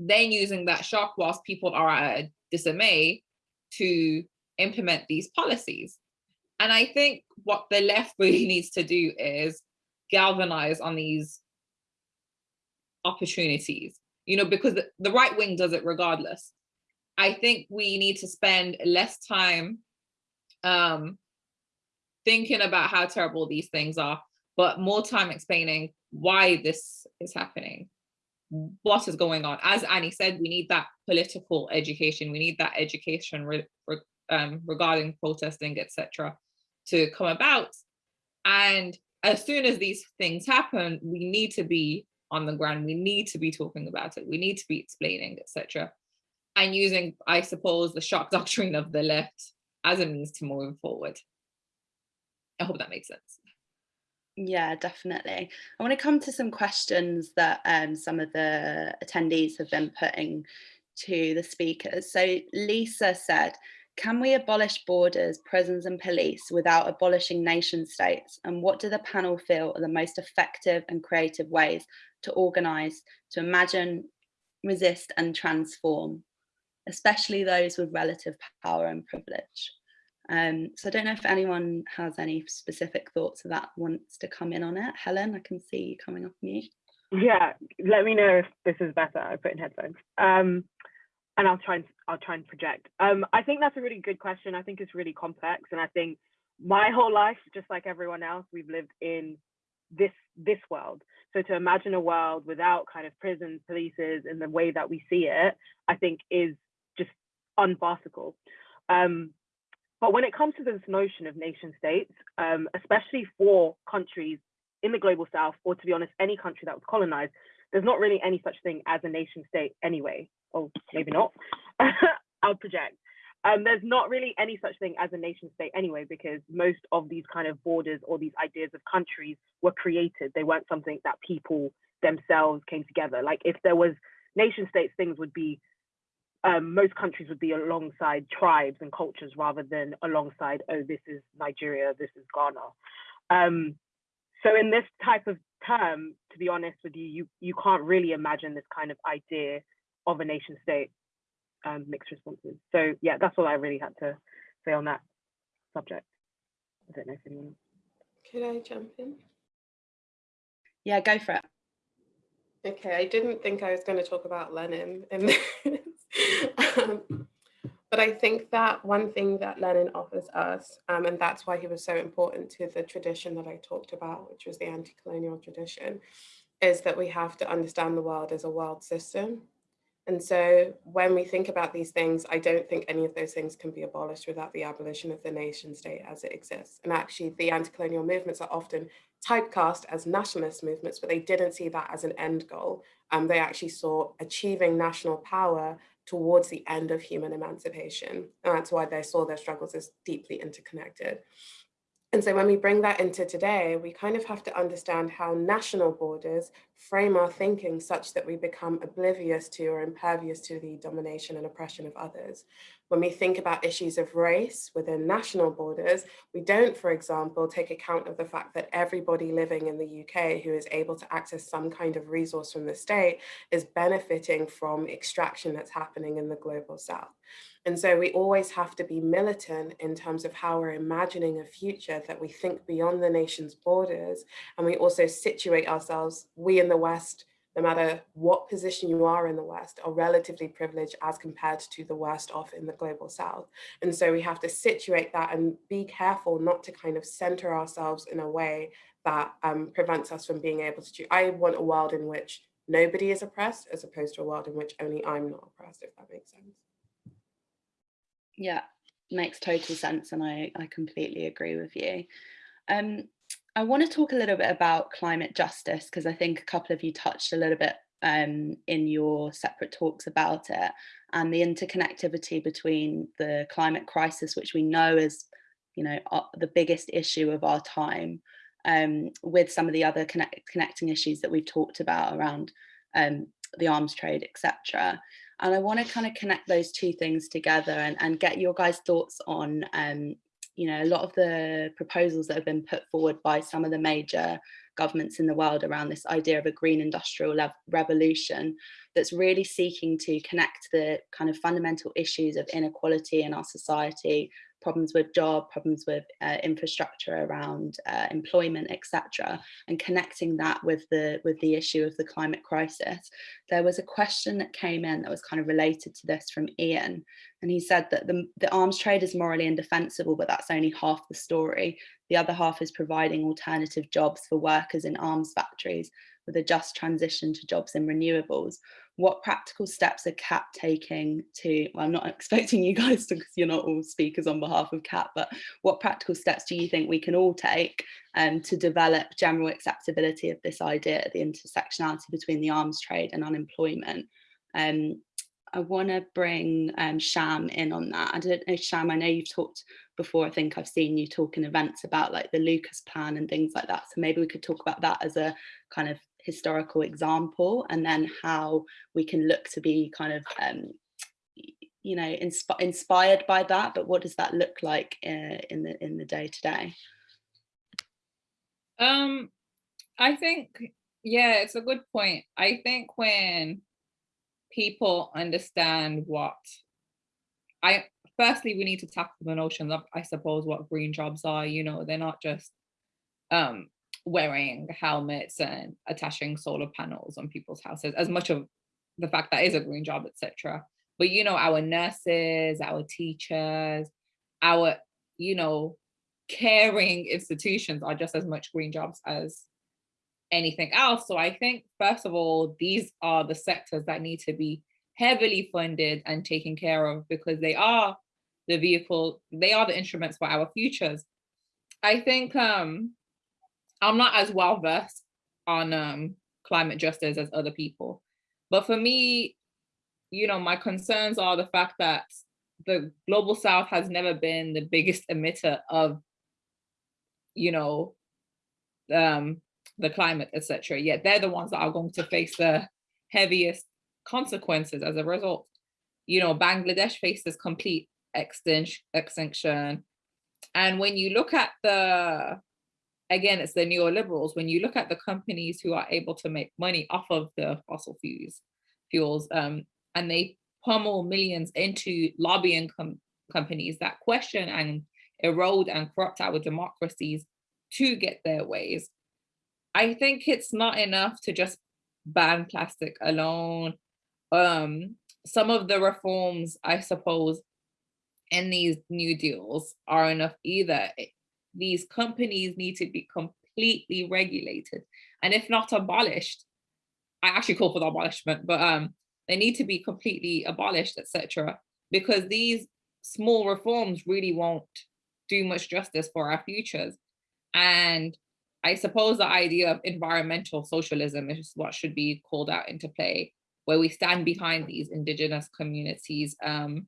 then using that shock whilst people are at a dismay to implement these policies. And I think what the left really needs to do is galvanize on these opportunities, you know, because the, right wing does it regardless. I think we need to spend less time um, thinking about how terrible these things are, but more time explaining why this is happening, what is going on. As Annie said, we need that political education. We need that education re re um, regarding protesting, etc., to come about. And as soon as these things happen, we need to be on the ground. We need to be talking about it. We need to be explaining, etc. And using, I suppose, the shock doctrine of the left as a means to moving forward. I hope that makes sense. Yeah, definitely. I want to come to some questions that um, some of the attendees have been putting to the speakers. So Lisa said, can we abolish borders, prisons and police without abolishing nation states? And what do the panel feel are the most effective and creative ways to organise, to imagine, resist and transform, especially those with relative power and privilege? Um, so I don't know if anyone has any specific thoughts of that wants to come in on it. Helen, I can see you coming off mute. Yeah, let me know if this is better. I put in headphones. Um, and I'll try and I'll try and project. Um, I think that's a really good question. I think it's really complex, and I think my whole life, just like everyone else, we've lived in this this world. So to imagine a world without kind of prisons, polices, in the way that we see it, I think is just unfarcical. Um, but when it comes to this notion of nation states, um, especially for countries in the global south, or to be honest, any country that was colonized, there's not really any such thing as a nation state anyway oh, maybe not, I'll project. Um, there's not really any such thing as a nation state anyway, because most of these kind of borders or these ideas of countries were created. They weren't something that people themselves came together. Like if there was nation states, things would be, um, most countries would be alongside tribes and cultures rather than alongside, oh, this is Nigeria, this is Ghana. Um, so in this type of term, to be honest with you, you, you can't really imagine this kind of idea of a nation state um, mixed responses. So yeah, that's all I really had to say on that subject. I don't know if anyone. Could I jump in? Yeah, go for it. Okay, I didn't think I was going to talk about Lenin in this. um, but I think that one thing that Lenin offers us, um, and that's why he was so important to the tradition that I talked about, which was the anti-colonial tradition, is that we have to understand the world as a world system. And so when we think about these things, I don't think any of those things can be abolished without the abolition of the nation state as it exists. And actually the anti-colonial movements are often typecast as nationalist movements, but they didn't see that as an end goal. Um, they actually saw achieving national power towards the end of human emancipation. And that's why they saw their struggles as deeply interconnected. And so when we bring that into today, we kind of have to understand how national borders frame our thinking such that we become oblivious to or impervious to the domination and oppression of others. When we think about issues of race within national borders, we don't, for example, take account of the fact that everybody living in the UK who is able to access some kind of resource from the state is benefiting from extraction that's happening in the global south. And so we always have to be militant in terms of how we're imagining a future that we think beyond the nation's borders. And we also situate ourselves, we in the West, no matter what position you are in the West, are relatively privileged as compared to the worst off in the global South. And so we have to situate that and be careful not to kind of center ourselves in a way that um, prevents us from being able to do. I want a world in which nobody is oppressed as opposed to a world in which only I'm not oppressed, if that makes sense. Yeah, makes total sense. And I, I completely agree with you. Um, I want to talk a little bit about climate justice because I think a couple of you touched a little bit um, in your separate talks about it and the interconnectivity between the climate crisis, which we know is, you know, uh, the biggest issue of our time, um, with some of the other connect connecting issues that we've talked about around um, the arms trade, etc. And I want to kind of connect those two things together and, and get your guys' thoughts on, um, you know, a lot of the proposals that have been put forward by some of the major governments in the world around this idea of a green industrial revolution that's really seeking to connect the kind of fundamental issues of inequality in our society problems with job, problems with uh, infrastructure around uh, employment, etc., and connecting that with the with the issue of the climate crisis. There was a question that came in that was kind of related to this from Ian, and he said that the, the arms trade is morally indefensible, but that's only half the story. The other half is providing alternative jobs for workers in arms factories with a just transition to jobs in renewables what practical steps are CAAT taking to, well, I'm not expecting you guys to, because you're not all speakers on behalf of CAAT, but what practical steps do you think we can all take um, to develop general acceptability of this idea, the intersectionality between the arms trade and unemployment? Um, I want to bring um, Sham in on that. I don't know, Sham, I know you've talked before, I think I've seen you talk in events about like the Lucas plan and things like that. So maybe we could talk about that as a kind of historical example and then how we can look to be kind of um, you know, insp- inspired by that, but what does that look like uh, in the in the day to day? Um, I think, yeah, it's a good point. I think when people understand what I firstly we need to tackle the notion of I suppose what green jobs are, you know, they're not just um wearing helmets and attaching solar panels on people's houses as much of the fact that is a green job, etc. But you know, our nurses, our teachers, our, you know, caring institutions are just as much green jobs as anything else. So I think, first of all, these are the sectors that need to be heavily funded and taken care of because they are the vehicle, they are the instruments for our futures. I think um, I'm not as well versed on um, climate justice as other people. But for me, you know, my concerns are the fact that the global south has never been the biggest emitter of, you know, um, the climate, etc. Yet they're the ones that are going to face the heaviest consequences as a result. You know, Bangladesh faces complete extinction, extinction. And when you look at the, again, it's the neoliberals, when you look at the companies who are able to make money off of the fossil fuels, fuels um, and they pummel millions into lobbying com companies that question and erode and corrupt our democracies to get their ways. I think it's not enough to just ban plastic alone. Um, some of the reforms, I suppose, in these new deals are enough either. These companies need to be completely regulated. And if not abolished, I actually call for the abolishment, but um, they need to be completely abolished, etc. Because these small reforms really won't do much justice for our futures. And I suppose the idea of environmental socialism is what should be called out into play, where we stand behind these indigenous communities, um,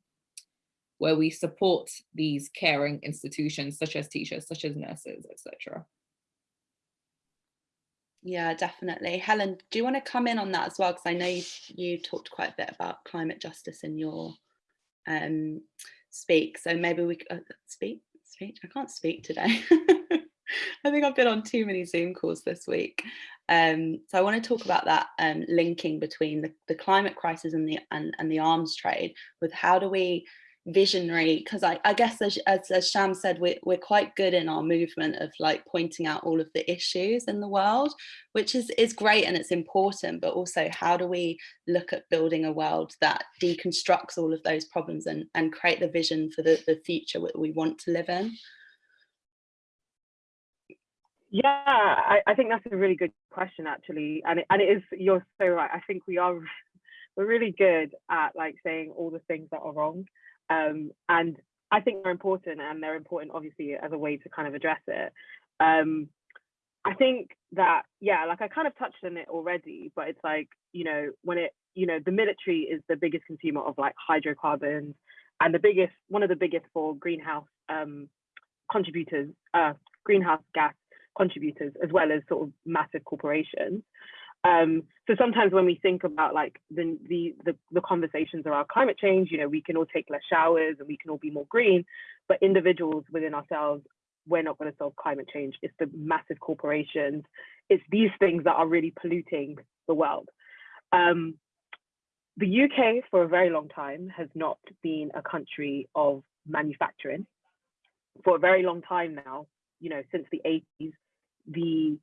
where we support these caring institutions, such as teachers, such as nurses, etc. Yeah, definitely. Helen, do you want to come in on that as well? Because I know you, you talked quite a bit about climate justice in your um, speak. So maybe we uh, speak, speech. I can't speak today. I think I've been on too many Zoom calls this week. Um, so I want to talk about that um, linking between the, the climate crisis and the and, and the arms trade with how do we visionary because I, I guess as, as, as Sham said we're, we're quite good in our movement of like pointing out all of the issues in the world which is is great and it's important but also how do we look at building a world that deconstructs all of those problems and and create the vision for the, the future that we want to live in? Yeah I, I think that's a really good question actually and it, and it is you're so right. I think we are we're really good at like saying all the things that are wrong um, and I think they're important, and they're important obviously as a way to kind of address it. Um, I think that yeah, like I kind of touched on it already, but it's like you know when it you know the military is the biggest consumer of like hydrocarbons and the biggest one of the biggest for greenhouse um, contributors, uh, greenhouse gas contributors, as well as sort of massive corporations. Um, so sometimes when we think about like the, the, the the conversations around climate change, you know, we can all take less showers and we can all be more green, but individuals within ourselves, we're not going to solve climate change. It's the massive corporations. It's these things that are really polluting the world. Um, the UK for a very long time has not been a country of manufacturing. For a very long time now, you know, since the 80s, the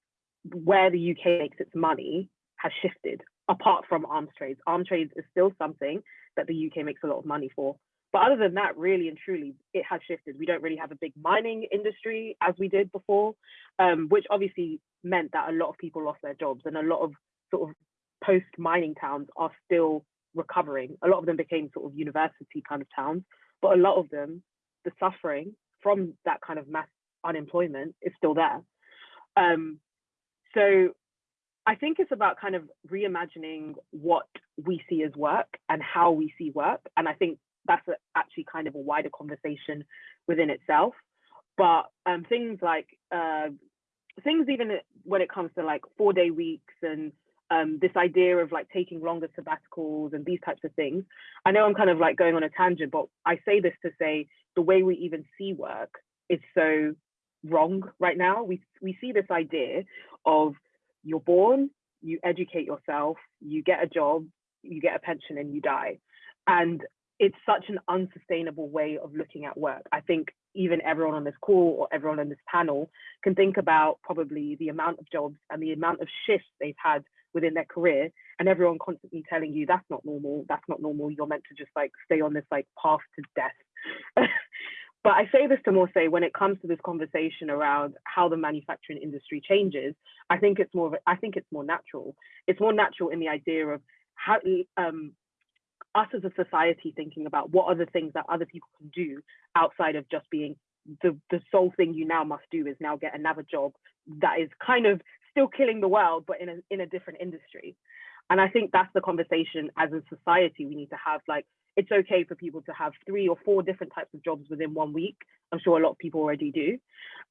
where the UK makes its money has shifted apart from arms trades. Arms trades is still something that the UK makes a lot of money for. But other than that, really and truly, it has shifted. We don't really have a big mining industry as we did before, um, which obviously meant that a lot of people lost their jobs and a lot of sort of post mining towns are still recovering. A lot of them became sort of university kind of towns, but a lot of them, the suffering from that kind of mass unemployment is still there. Um, so I think it's about kind of reimagining what we see as work and how we see work. And I think that's a, actually kind of a wider conversation within itself. But um, things like uh, things even when it comes to like four day weeks and um, this idea of like taking longer sabbaticals and these types of things. I know I'm kind of like going on a tangent, but I say this to say the way we even see work is so wrong right now. We we see this idea of you're born, you educate yourself, you get a job, you get a pension, and you die. And it's such an unsustainable way of looking at work. I think even everyone on this call or everyone on this panel can think about probably the amount of jobs and the amount of shifts they've had within their career and everyone constantly telling you that's not normal that's not normal you're meant to just like stay on this like path to death but i say this to more say when it comes to this conversation around how the manufacturing industry changes i think it's more of a, i think it's more natural it's more natural in the idea of how um, us as a society thinking about what are the things that other people can do outside of just being the, the sole thing you now must do is now get another job that is kind of still killing the world, but in a, in a different industry. And I think that's the conversation as a society we need to have. Like, it's okay for people to have three or four different types of jobs within one week. I'm sure a lot of people already do.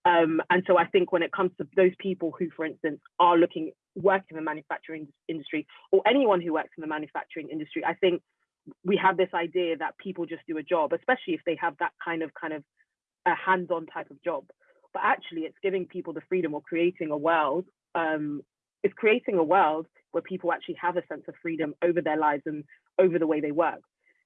Um, and so I think when it comes to those people who, for instance, are looking, work in the manufacturing industry, or anyone who works in the manufacturing industry, I think we have this idea that people just do a job, especially if they have that kind of kind of a hands-on type of job. But actually, it's giving people the freedom or creating a world um, is creating a world where people actually have a sense of freedom over their lives and over the way they work.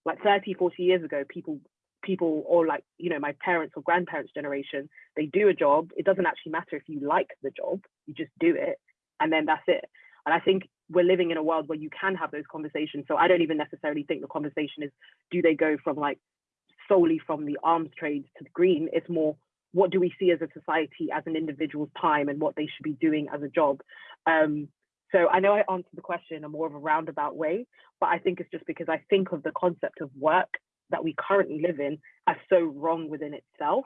Like 30, 40 years ago, people people or like you know my parents or grandparents generation they do a job. It doesn't actually matter if you like the job you just do it and then that's it. And i think we're living in a world where you can have those conversations so i don't even necessarily think the conversation is do they go from like solely from the arms trade to the green? It's more what do we see as a society as an individual's time and what they should be doing as a job? Um, so i know i answered the question in a more of a roundabout way but i think it's just because i think of the concept of work that we currently live in as so wrong within itself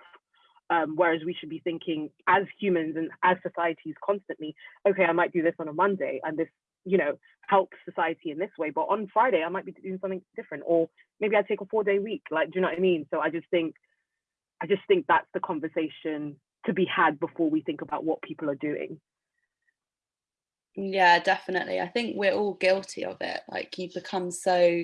um, whereas we should be thinking as humans and as societies constantly okay i might do this on a monday and this you know helps society in this way but on friday i might be doing something different or maybe i take a four day week like do you know what i mean so i just think I just think that's the conversation to be had before we think about what people are doing. Yeah, definitely. I think we're all guilty of it. Like you become so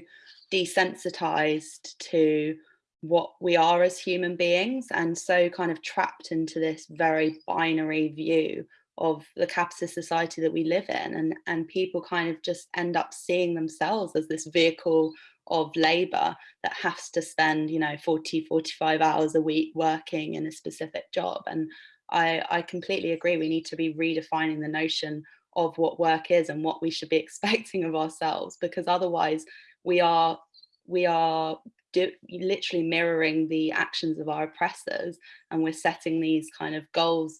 desensitized to what we are as human beings and so kind of trapped into this very binary view of the capitalist society that we live in and and people kind of just end up seeing themselves as this vehicle of labor that has to spend you know 40 45 hours a week working in a specific job and i i completely agree we need to be redefining the notion of what work is and what we should be expecting of ourselves because otherwise we are we are do, literally mirroring the actions of our oppressors and we're setting these kind of goals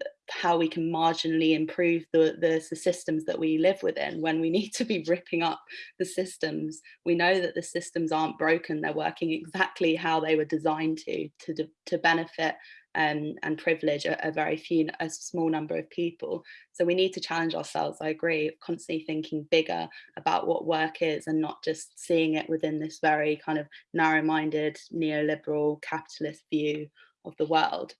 uh, how we can marginally improve the, the, the systems that we live within when we need to be ripping up the systems. We know that the systems aren't broken, they're working exactly how they were designed to, to, to benefit um, and privilege a, a, very few, a small number of people. So we need to challenge ourselves, I agree, constantly thinking bigger about what work is and not just seeing it within this very kind of narrow-minded neoliberal capitalist view of the world.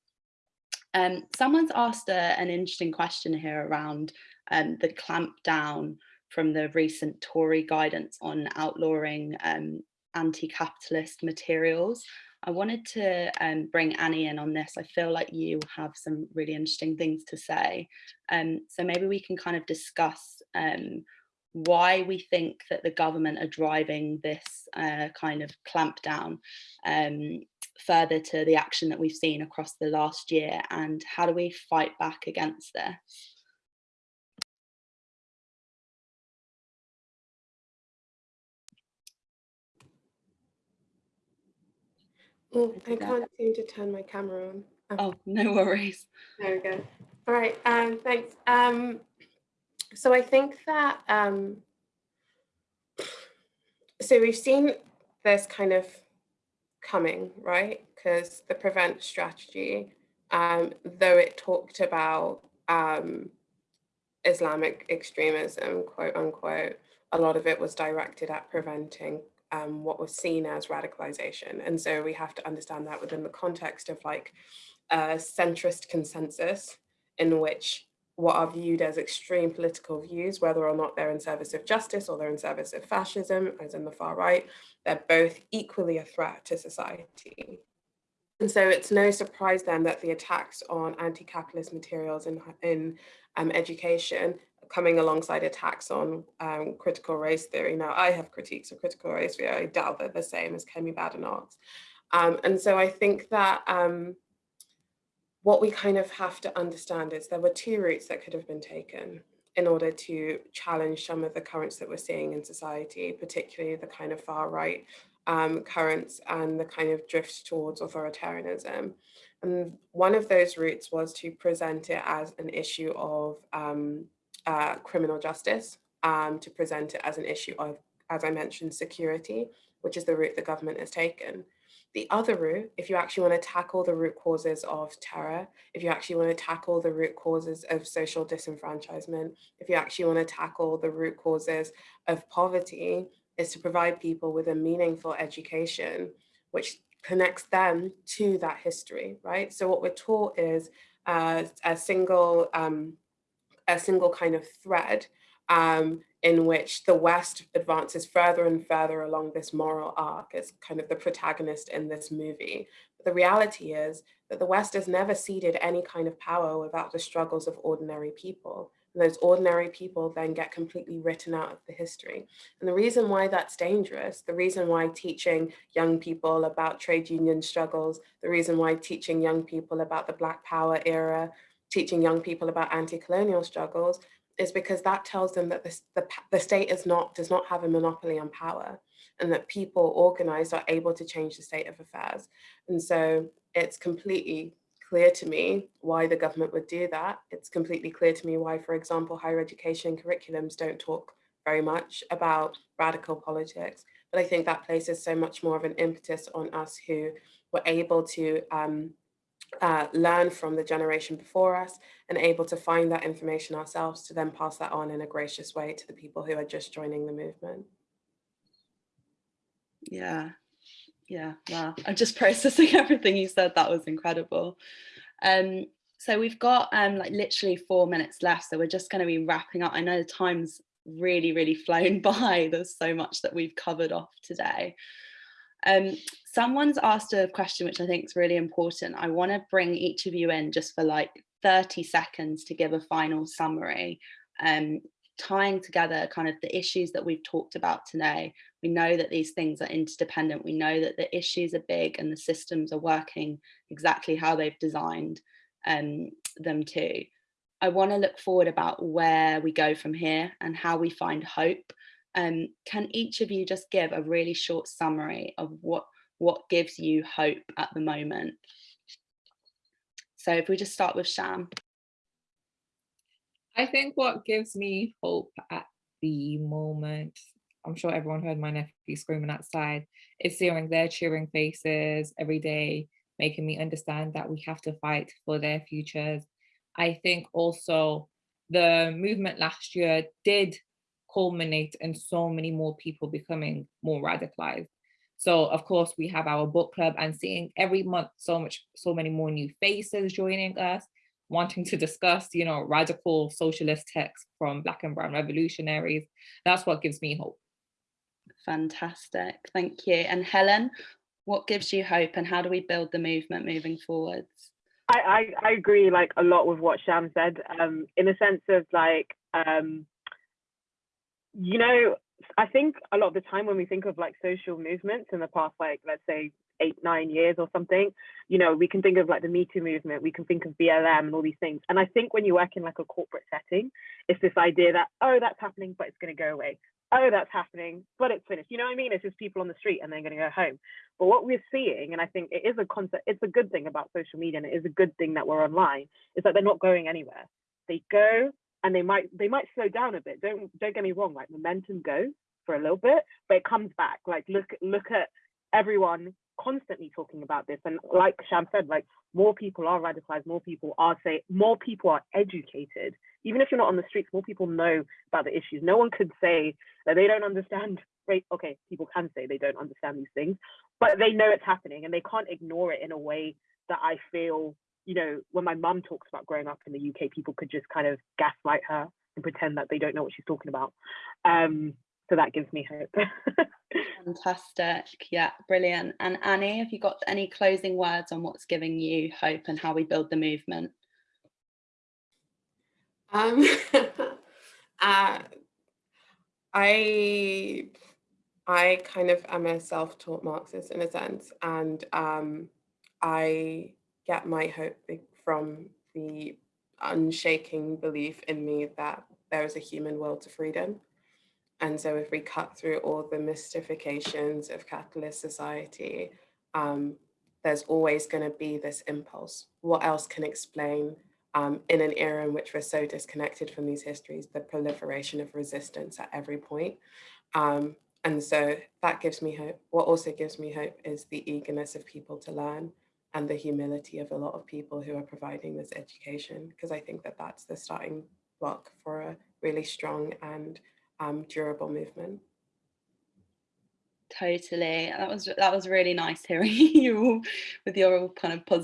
Um, someone's asked a, an interesting question here around um, the clampdown from the recent Tory guidance on outlawing um, anti-capitalist materials. I wanted to um, bring Annie in on this. I feel like you have some really interesting things to say. Um, so maybe we can kind of discuss um, why we think that the government are driving this uh, kind of clampdown um, further to the action that we've seen across the last year and how do we fight back against this? Oh, I can't seem to turn my camera on. Oh, oh no worries. There we go. All right, um, thanks. Um, so I think that, um, so we've seen this kind of coming, right? Because the prevent strategy, um, though it talked about um, Islamic extremism, quote unquote, a lot of it was directed at preventing um, what was seen as radicalization. And so we have to understand that within the context of like a centrist consensus in which what are viewed as extreme political views, whether or not they're in service of justice or they're in service of fascism, as in the far right, they're both equally a threat to society. And so it's no surprise then that the attacks on anti-capitalist materials in, in um, education coming alongside attacks on um, critical race theory. Now, I have critiques of critical race theory. I doubt they're the same as Kemi Badenoch's. Um, and so I think that um, what we kind of have to understand is there were two routes that could have been taken in order to challenge some of the currents that we're seeing in society, particularly the kind of far right um, currents and the kind of drift towards authoritarianism. And one of those routes was to present it as an issue of um, uh, criminal justice, um, to present it as an issue of, as I mentioned, security, which is the route the government has taken. The other route, if you actually want to tackle the root causes of terror, if you actually want to tackle the root causes of social disenfranchisement, if you actually want to tackle the root causes of poverty, is to provide people with a meaningful education, which connects them to that history, right? So what we're taught is uh, a single um, a single kind of thread um, in which the West advances further and further along this moral arc as kind of the protagonist in this movie. But the reality is that the West has never ceded any kind of power without the struggles of ordinary people. And those ordinary people then get completely written out of the history. And the reason why that's dangerous, the reason why teaching young people about trade union struggles, the reason why teaching young people about the Black Power era, teaching young people about anti-colonial struggles is because that tells them that the, the, the state is not, does not have a monopoly on power and that people organized are able to change the state of affairs. And so it's completely clear to me why the government would do that. It's completely clear to me why, for example, higher education curriculums don't talk very much about radical politics. But I think that places so much more of an impetus on us who were able to um, uh, learn from the generation before us and able to find that information ourselves to then pass that on in a gracious way to the people who are just joining the movement. Yeah, yeah, wow. I'm just processing everything you said. That was incredible. Um, so we've got um, like literally four minutes left. So we're just going to be wrapping up. I know the time's really, really flown by. There's so much that we've covered off today. Um, someone's asked a question which I think is really important. I want to bring each of you in just for like 30 seconds to give a final summary, um, tying together kind of the issues that we've talked about today. We know that these things are interdependent. We know that the issues are big and the systems are working exactly how they've designed um, them to. I want to look forward about where we go from here and how we find hope um, can each of you just give a really short summary of what, what gives you hope at the moment? So if we just start with Sham. I think what gives me hope at the moment, I'm sure everyone heard my nephew screaming outside, is seeing their cheering faces every day, making me understand that we have to fight for their futures. I think also the movement last year did culminate in so many more people becoming more radicalized. So of course we have our book club and seeing every month so much, so many more new faces joining us, wanting to discuss, you know, radical socialist texts from black and brown revolutionaries. That's what gives me hope. Fantastic, thank you. And Helen, what gives you hope and how do we build the movement moving forwards? I, I, I agree like a lot with what Sham said, um, in a sense of like, um, you know, I think a lot of the time when we think of like social movements in the past, like let's say eight, nine years or something, you know, we can think of like the Me Too movement, we can think of BLM and all these things. And I think when you work in like a corporate setting, it's this idea that, oh, that's happening, but it's going to go away. Oh, that's happening, but it's finished. You know what I mean? It's just people on the street and they're going to go home. But what we're seeing, and I think it is a concept, it's a good thing about social media and it is a good thing that we're online, is that they're not going anywhere. They go, and they might they might slow down a bit. Don't don't get me wrong, like momentum goes for a little bit, but it comes back. Like look look at everyone constantly talking about this. And like Sham said, like more people are radicalized, more people are say more people are educated. Even if you're not on the streets, more people know about the issues. No one could say that they don't understand. Right? Okay, people can say they don't understand these things, but they know it's happening and they can't ignore it in a way that I feel you know, when my mum talks about growing up in the UK, people could just kind of gaslight her and pretend that they don't know what she's talking about. Um, so that gives me hope. Fantastic. Yeah, brilliant. And Annie, have you got any closing words on what's giving you hope and how we build the movement? Um, uh, I I kind of am a self-taught Marxist in a sense, and um, I get my hope from the unshaking belief in me that there is a human will to freedom. And so if we cut through all the mystifications of capitalist society, um, there's always going to be this impulse. What else can explain um, in an era in which we're so disconnected from these histories, the proliferation of resistance at every point. Um, and so that gives me hope. What also gives me hope is the eagerness of people to learn and the humility of a lot of people who are providing this education, because I think that that's the starting block for a really strong and um, durable movement. Totally. That was that was really nice hearing you all with your kind of positive